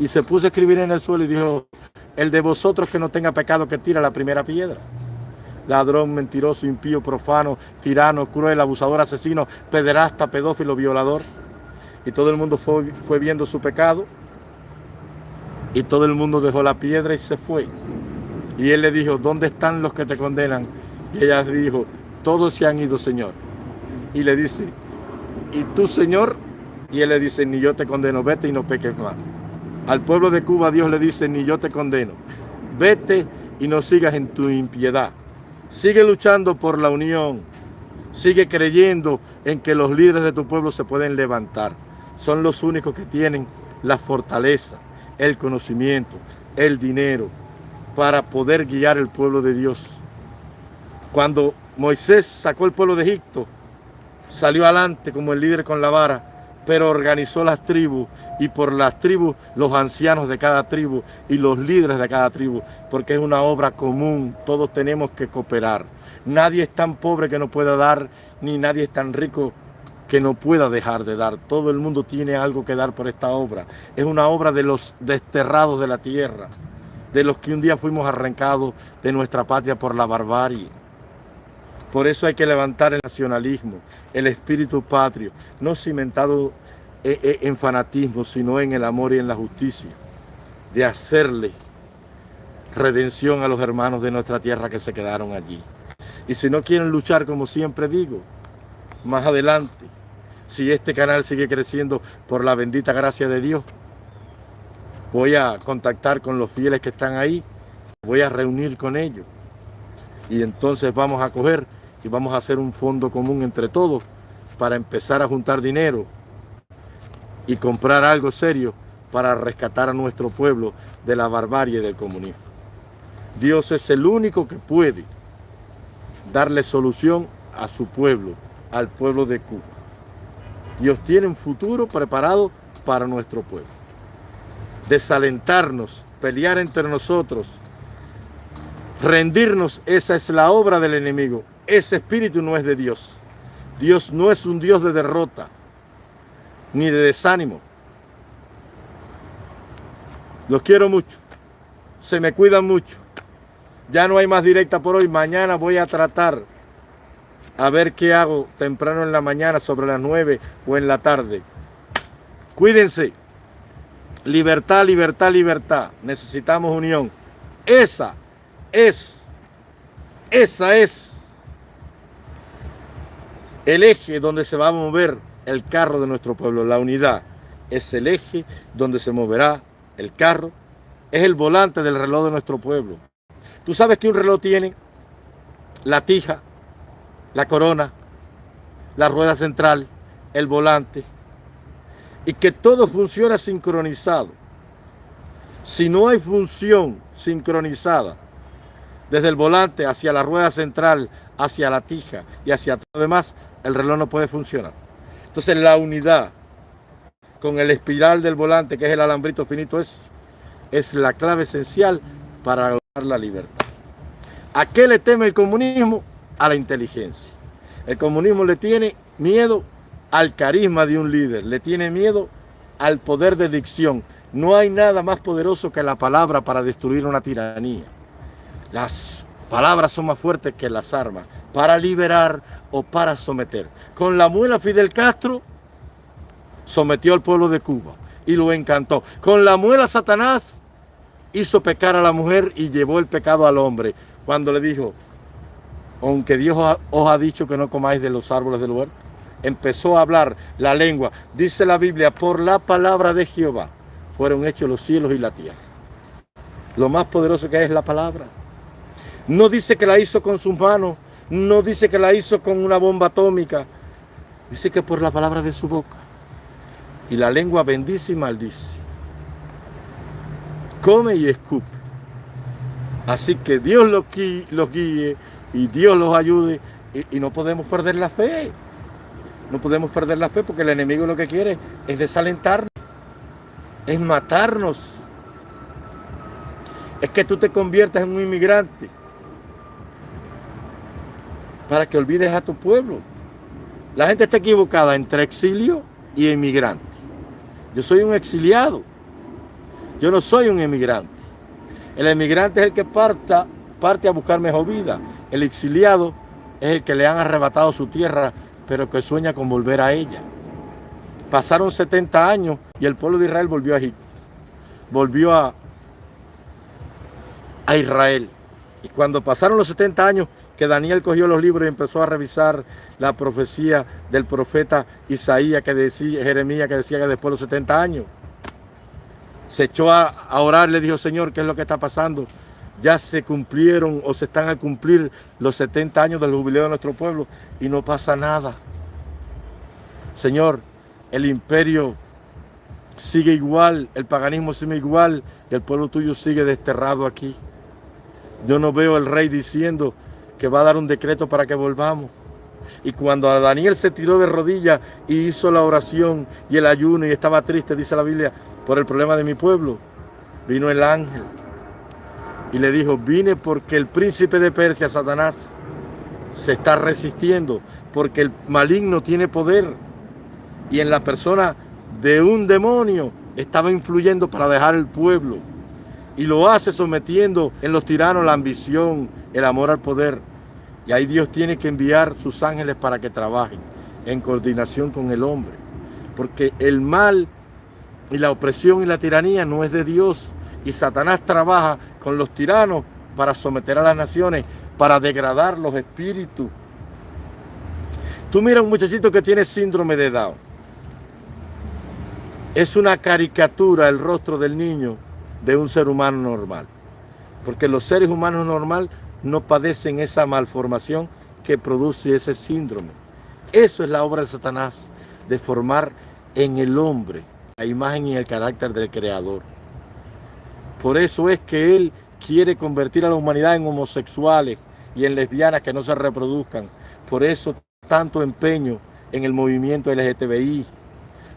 Speaker 1: Y se puso a escribir en el suelo y dijo, el de vosotros que no tenga pecado que tira la primera piedra. Ladrón, mentiroso, impío, profano, tirano, cruel, abusador, asesino, pederasta, pedófilo, violador. Y todo el mundo fue, fue viendo su pecado. Y todo el mundo dejó la piedra y se fue. Y él le dijo, ¿dónde están los que te condenan? Y ella dijo, todos se han ido, Señor y le dice, ¿y tú, Señor? Y él le dice, ni yo te condeno, vete y no peques más. Al pueblo de Cuba Dios le dice, ni yo te condeno, vete y no sigas en tu impiedad. Sigue luchando por la unión, sigue creyendo en que los líderes de tu pueblo se pueden levantar. Son los únicos que tienen la fortaleza, el conocimiento, el dinero para poder guiar el pueblo de Dios. Cuando Moisés sacó el pueblo de Egipto, salió adelante como el líder con la vara, pero organizó las tribus y por las tribus los ancianos de cada tribu y los líderes de cada tribu, porque es una obra común, todos tenemos que cooperar. Nadie es tan pobre que no pueda dar, ni nadie es tan rico que no pueda dejar de dar. Todo el mundo tiene algo que dar por esta obra. Es una obra de los desterrados de la tierra, de los que un día fuimos arrancados de nuestra patria por la barbarie. Por eso hay que levantar el nacionalismo, el espíritu patrio, no cimentado eh, eh, en fanatismo, sino en el amor y en la justicia, de hacerle redención a los hermanos de nuestra tierra que se quedaron allí. Y si no quieren luchar, como siempre digo, más adelante, si este canal sigue creciendo por la bendita gracia de Dios, voy a contactar con los fieles que están ahí, voy a reunir con ellos y entonces vamos a coger y vamos a hacer un fondo común entre todos para empezar a juntar dinero y comprar algo serio para rescatar a nuestro pueblo de la barbarie del comunismo. Dios es el único que puede darle solución a su pueblo, al pueblo de Cuba. Dios tiene un futuro preparado para nuestro pueblo. Desalentarnos, pelear entre nosotros, rendirnos, esa es la obra del enemigo. Ese espíritu no es de Dios. Dios no es un Dios de derrota, ni de desánimo. Los quiero mucho. Se me cuidan mucho. Ya no hay más directa por hoy. Mañana voy a tratar a ver qué hago temprano en la mañana, sobre las 9 o en la tarde. Cuídense. Libertad, libertad, libertad. Necesitamos unión. Esa es, esa es el eje donde se va a mover el carro de nuestro pueblo. La unidad es el eje donde se moverá el carro. Es el volante del reloj de nuestro pueblo. Tú sabes que un reloj tiene la tija, la corona, la rueda central, el volante, y que todo funciona sincronizado. Si no hay función sincronizada, desde el volante hacia la rueda central, hacia la tija y hacia todo lo demás, el reloj no puede funcionar. Entonces la unidad con el espiral del volante, que es el alambrito finito, es, es la clave esencial para lograr la libertad. ¿A qué le teme el comunismo? a la inteligencia. El comunismo le tiene miedo al carisma de un líder, le tiene miedo al poder de dicción. No hay nada más poderoso que la palabra para destruir una tiranía. Las palabras son más fuertes que las armas, para liberar o para someter. Con la muela Fidel Castro sometió al pueblo de Cuba y lo encantó. Con la muela Satanás hizo pecar a la mujer y llevó el pecado al hombre. Cuando le dijo, aunque Dios os ha dicho que no comáis de los árboles del huerto, empezó a hablar la lengua. Dice la Biblia, por la palabra de Jehová fueron hechos los cielos y la tierra. Lo más poderoso que es la palabra. No dice que la hizo con sus manos, no dice que la hizo con una bomba atómica. Dice que por la palabra de su boca. Y la lengua bendice y maldice. Come y escupe. Así que Dios los, guíe y Dios los ayude y, no podemos perder la fe. No podemos perder la fe porque el enemigo lo que quiere es desalentarnos, es matarnos. Es que tú te conviertas en un inmigrante para que olvides a tu pueblo. La gente está equivocada entre exilio y emigrante. Yo soy un exiliado. Yo no soy un emigrante. El emigrante es el que parta, parte a buscar mejor vida. El exiliado es el que le han arrebatado su tierra, pero que sueña con volver a ella. Pasaron 70 años y el pueblo de Israel volvió a Egipto. Volvió a, a Israel. Y cuando pasaron los 70 años que Daniel cogió los libros y empezó a revisar la profecía del profeta Isaías, que decía, Jeremías, que decía que después de los 70 años, se echó a, orar, le dijo, Señor, ¿qué es lo que está pasando? ya se cumplieron o se están a cumplir los 70 años del jubileo de nuestro pueblo y no pasa nada. Señor, el imperio sigue igual, el paganismo sigue igual y el pueblo tuyo sigue desterrado aquí. Yo no veo el rey diciendo que va a dar un decreto para que volvamos. Y cuando Daniel se tiró de rodillas y hizo la oración y el ayuno y estaba triste, dice la Biblia, por el problema de mi pueblo, vino el ángel y le dijo, vine porque el príncipe de Persia, Satanás, se está resistiendo, porque el maligno tiene poder y en la persona de un demonio estaba influyendo para dejar el pueblo y lo hace sometiendo en los tiranos la ambición, el amor al poder. Y ahí Dios tiene que enviar sus ángeles para que trabajen en coordinación con el hombre. Porque el mal y la opresión y la tiranía no es de Dios. Y Satanás trabaja con los tiranos para someter a las naciones, para degradar los espíritus. Tú mira un muchachito que tiene síndrome de Down. Es una caricatura el rostro del niño de un ser humano normal. Porque los seres humanos normales no padecen esa malformación que produce ese síndrome. Eso es la obra de Satanás, de formar en el hombre la imagen y el carácter del Creador. Por eso es que Él quiere convertir a la humanidad en homosexuales y en lesbianas que no se reproduzcan. Por eso tanto empeño en el movimiento LGTBI.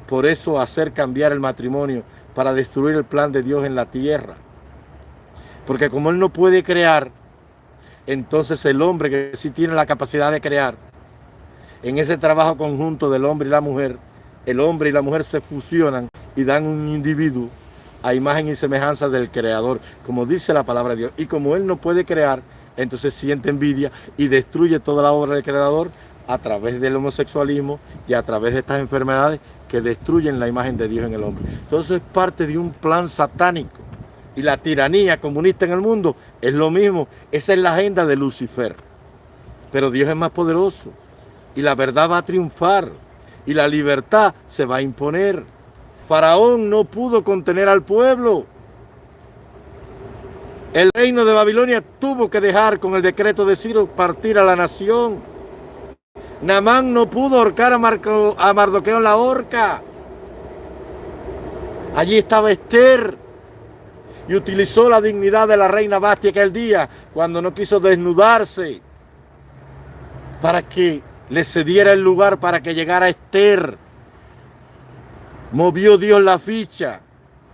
Speaker 1: Por eso hacer cambiar el matrimonio para destruir el plan de Dios en la tierra. Porque como Él no puede crear, entonces el hombre que sí tiene la capacidad de crear, en ese trabajo conjunto del hombre y la mujer, el hombre y la mujer se fusionan y dan un individuo a imagen y semejanza del creador, como dice la palabra de Dios. Y como Él no puede crear, entonces siente envidia y destruye toda la obra del creador a través del homosexualismo y a través de estas enfermedades que destruyen la imagen de Dios en el hombre. Entonces es parte de un plan satánico. Y la tiranía comunista en el mundo es lo mismo. Esa es la agenda de Lucifer. Pero Dios es más poderoso. Y la verdad va a triunfar. Y la libertad se va a imponer. Faraón no pudo contener al pueblo. El reino de Babilonia tuvo que dejar con el decreto de Ciro partir a la nación. Namán no pudo ahorcar a, Mardoqueo en la horca. Allí estaba Esther y utilizó la dignidad de la reina Bastia aquel día cuando no quiso desnudarse para que le cediera el lugar para que llegara Esther. Movió Dios la ficha,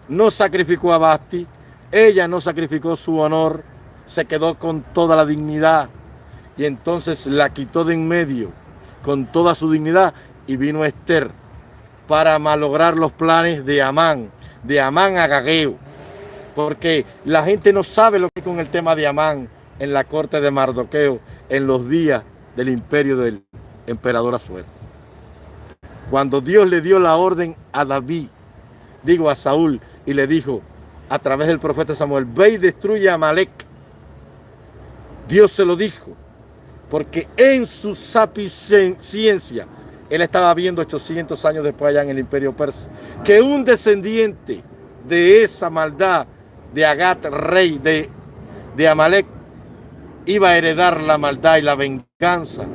Speaker 1: no sacrificó a Basti, ella no sacrificó su honor, se quedó con toda la dignidad y entonces la quitó de en medio con toda su dignidad y vino Esther para malograr los planes de Amán, de Amán a Gageo. Porque la gente no sabe lo que es con el tema de Amán en la corte de Mardoqueo en los días del imperio del emperador Azuero. Cuando Dios le dio la orden a David, digo a Saúl, y le dijo a través del profeta Samuel, ve y destruye a Amalek. Dios se lo dijo porque en su sapiencia, él estaba viendo 800 años después allá en el imperio persa, que un descendiente de esa maldad de Agat, rey de, de Amalek, iba a heredar la maldad y la venganza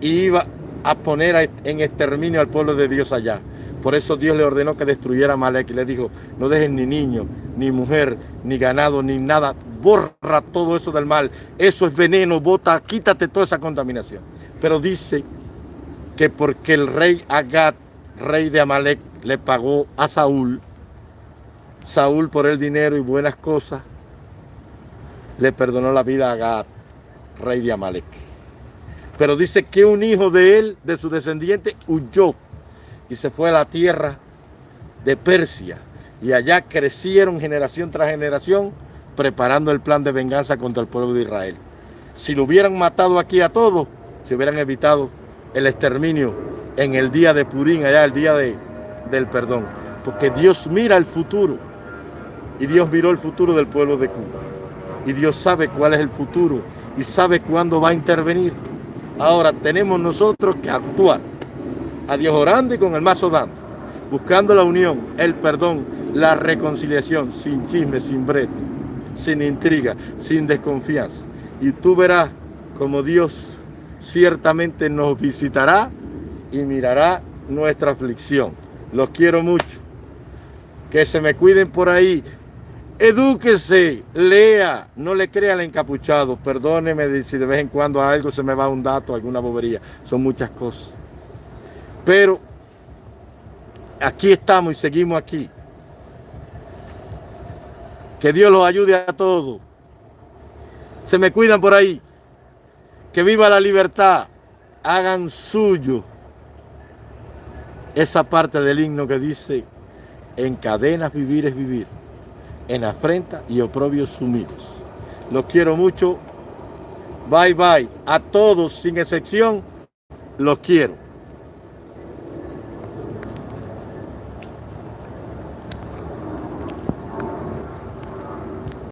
Speaker 1: y iba a poner en exterminio al pueblo de Dios allá. Por eso Dios le ordenó que destruyera a Amalek y le dijo, no dejen ni niño, ni mujer, ni ganado, ni nada. Borra todo eso del mal. Eso es veneno, bota, quítate toda esa contaminación. Pero dice que porque el rey Agat, rey de Amalek, le pagó a Saúl, Saúl por el dinero y buenas cosas, le perdonó la vida a Agat, rey de Amalek. Pero dice que un hijo de él, de su descendiente, huyó y se fue a la tierra de Persia. Y allá crecieron generación tras generación preparando el plan de venganza contra el pueblo de Israel. Si lo hubieran matado aquí a todos, se hubieran evitado el exterminio en el día de Purín, allá el día de, del perdón. Porque Dios mira el futuro. Y Dios miró el futuro del pueblo de Cuba. Y Dios sabe cuál es el futuro y sabe cuándo va a intervenir. Ahora tenemos nosotros que actuar a Dios orando y con el mazo dando, buscando la unión, el perdón, la reconciliación, sin chisme, sin breto, sin intriga, sin desconfianza. Y tú verás como Dios ciertamente nos visitará y mirará nuestra aflicción. Los quiero mucho. Que se me cuiden por ahí Edúquese, lea, no le crea al encapuchado. Perdóneme si de vez en cuando a algo se me va un dato, alguna bobería. Son muchas cosas. Pero aquí estamos y seguimos aquí. Que Dios los ayude a todos. Se me cuidan por ahí. Que viva la libertad. Hagan suyo esa parte del himno que dice, en cadenas vivir es vivir en afrenta y oprobios sumidos. Los quiero mucho. Bye bye. A todos, sin excepción, los quiero.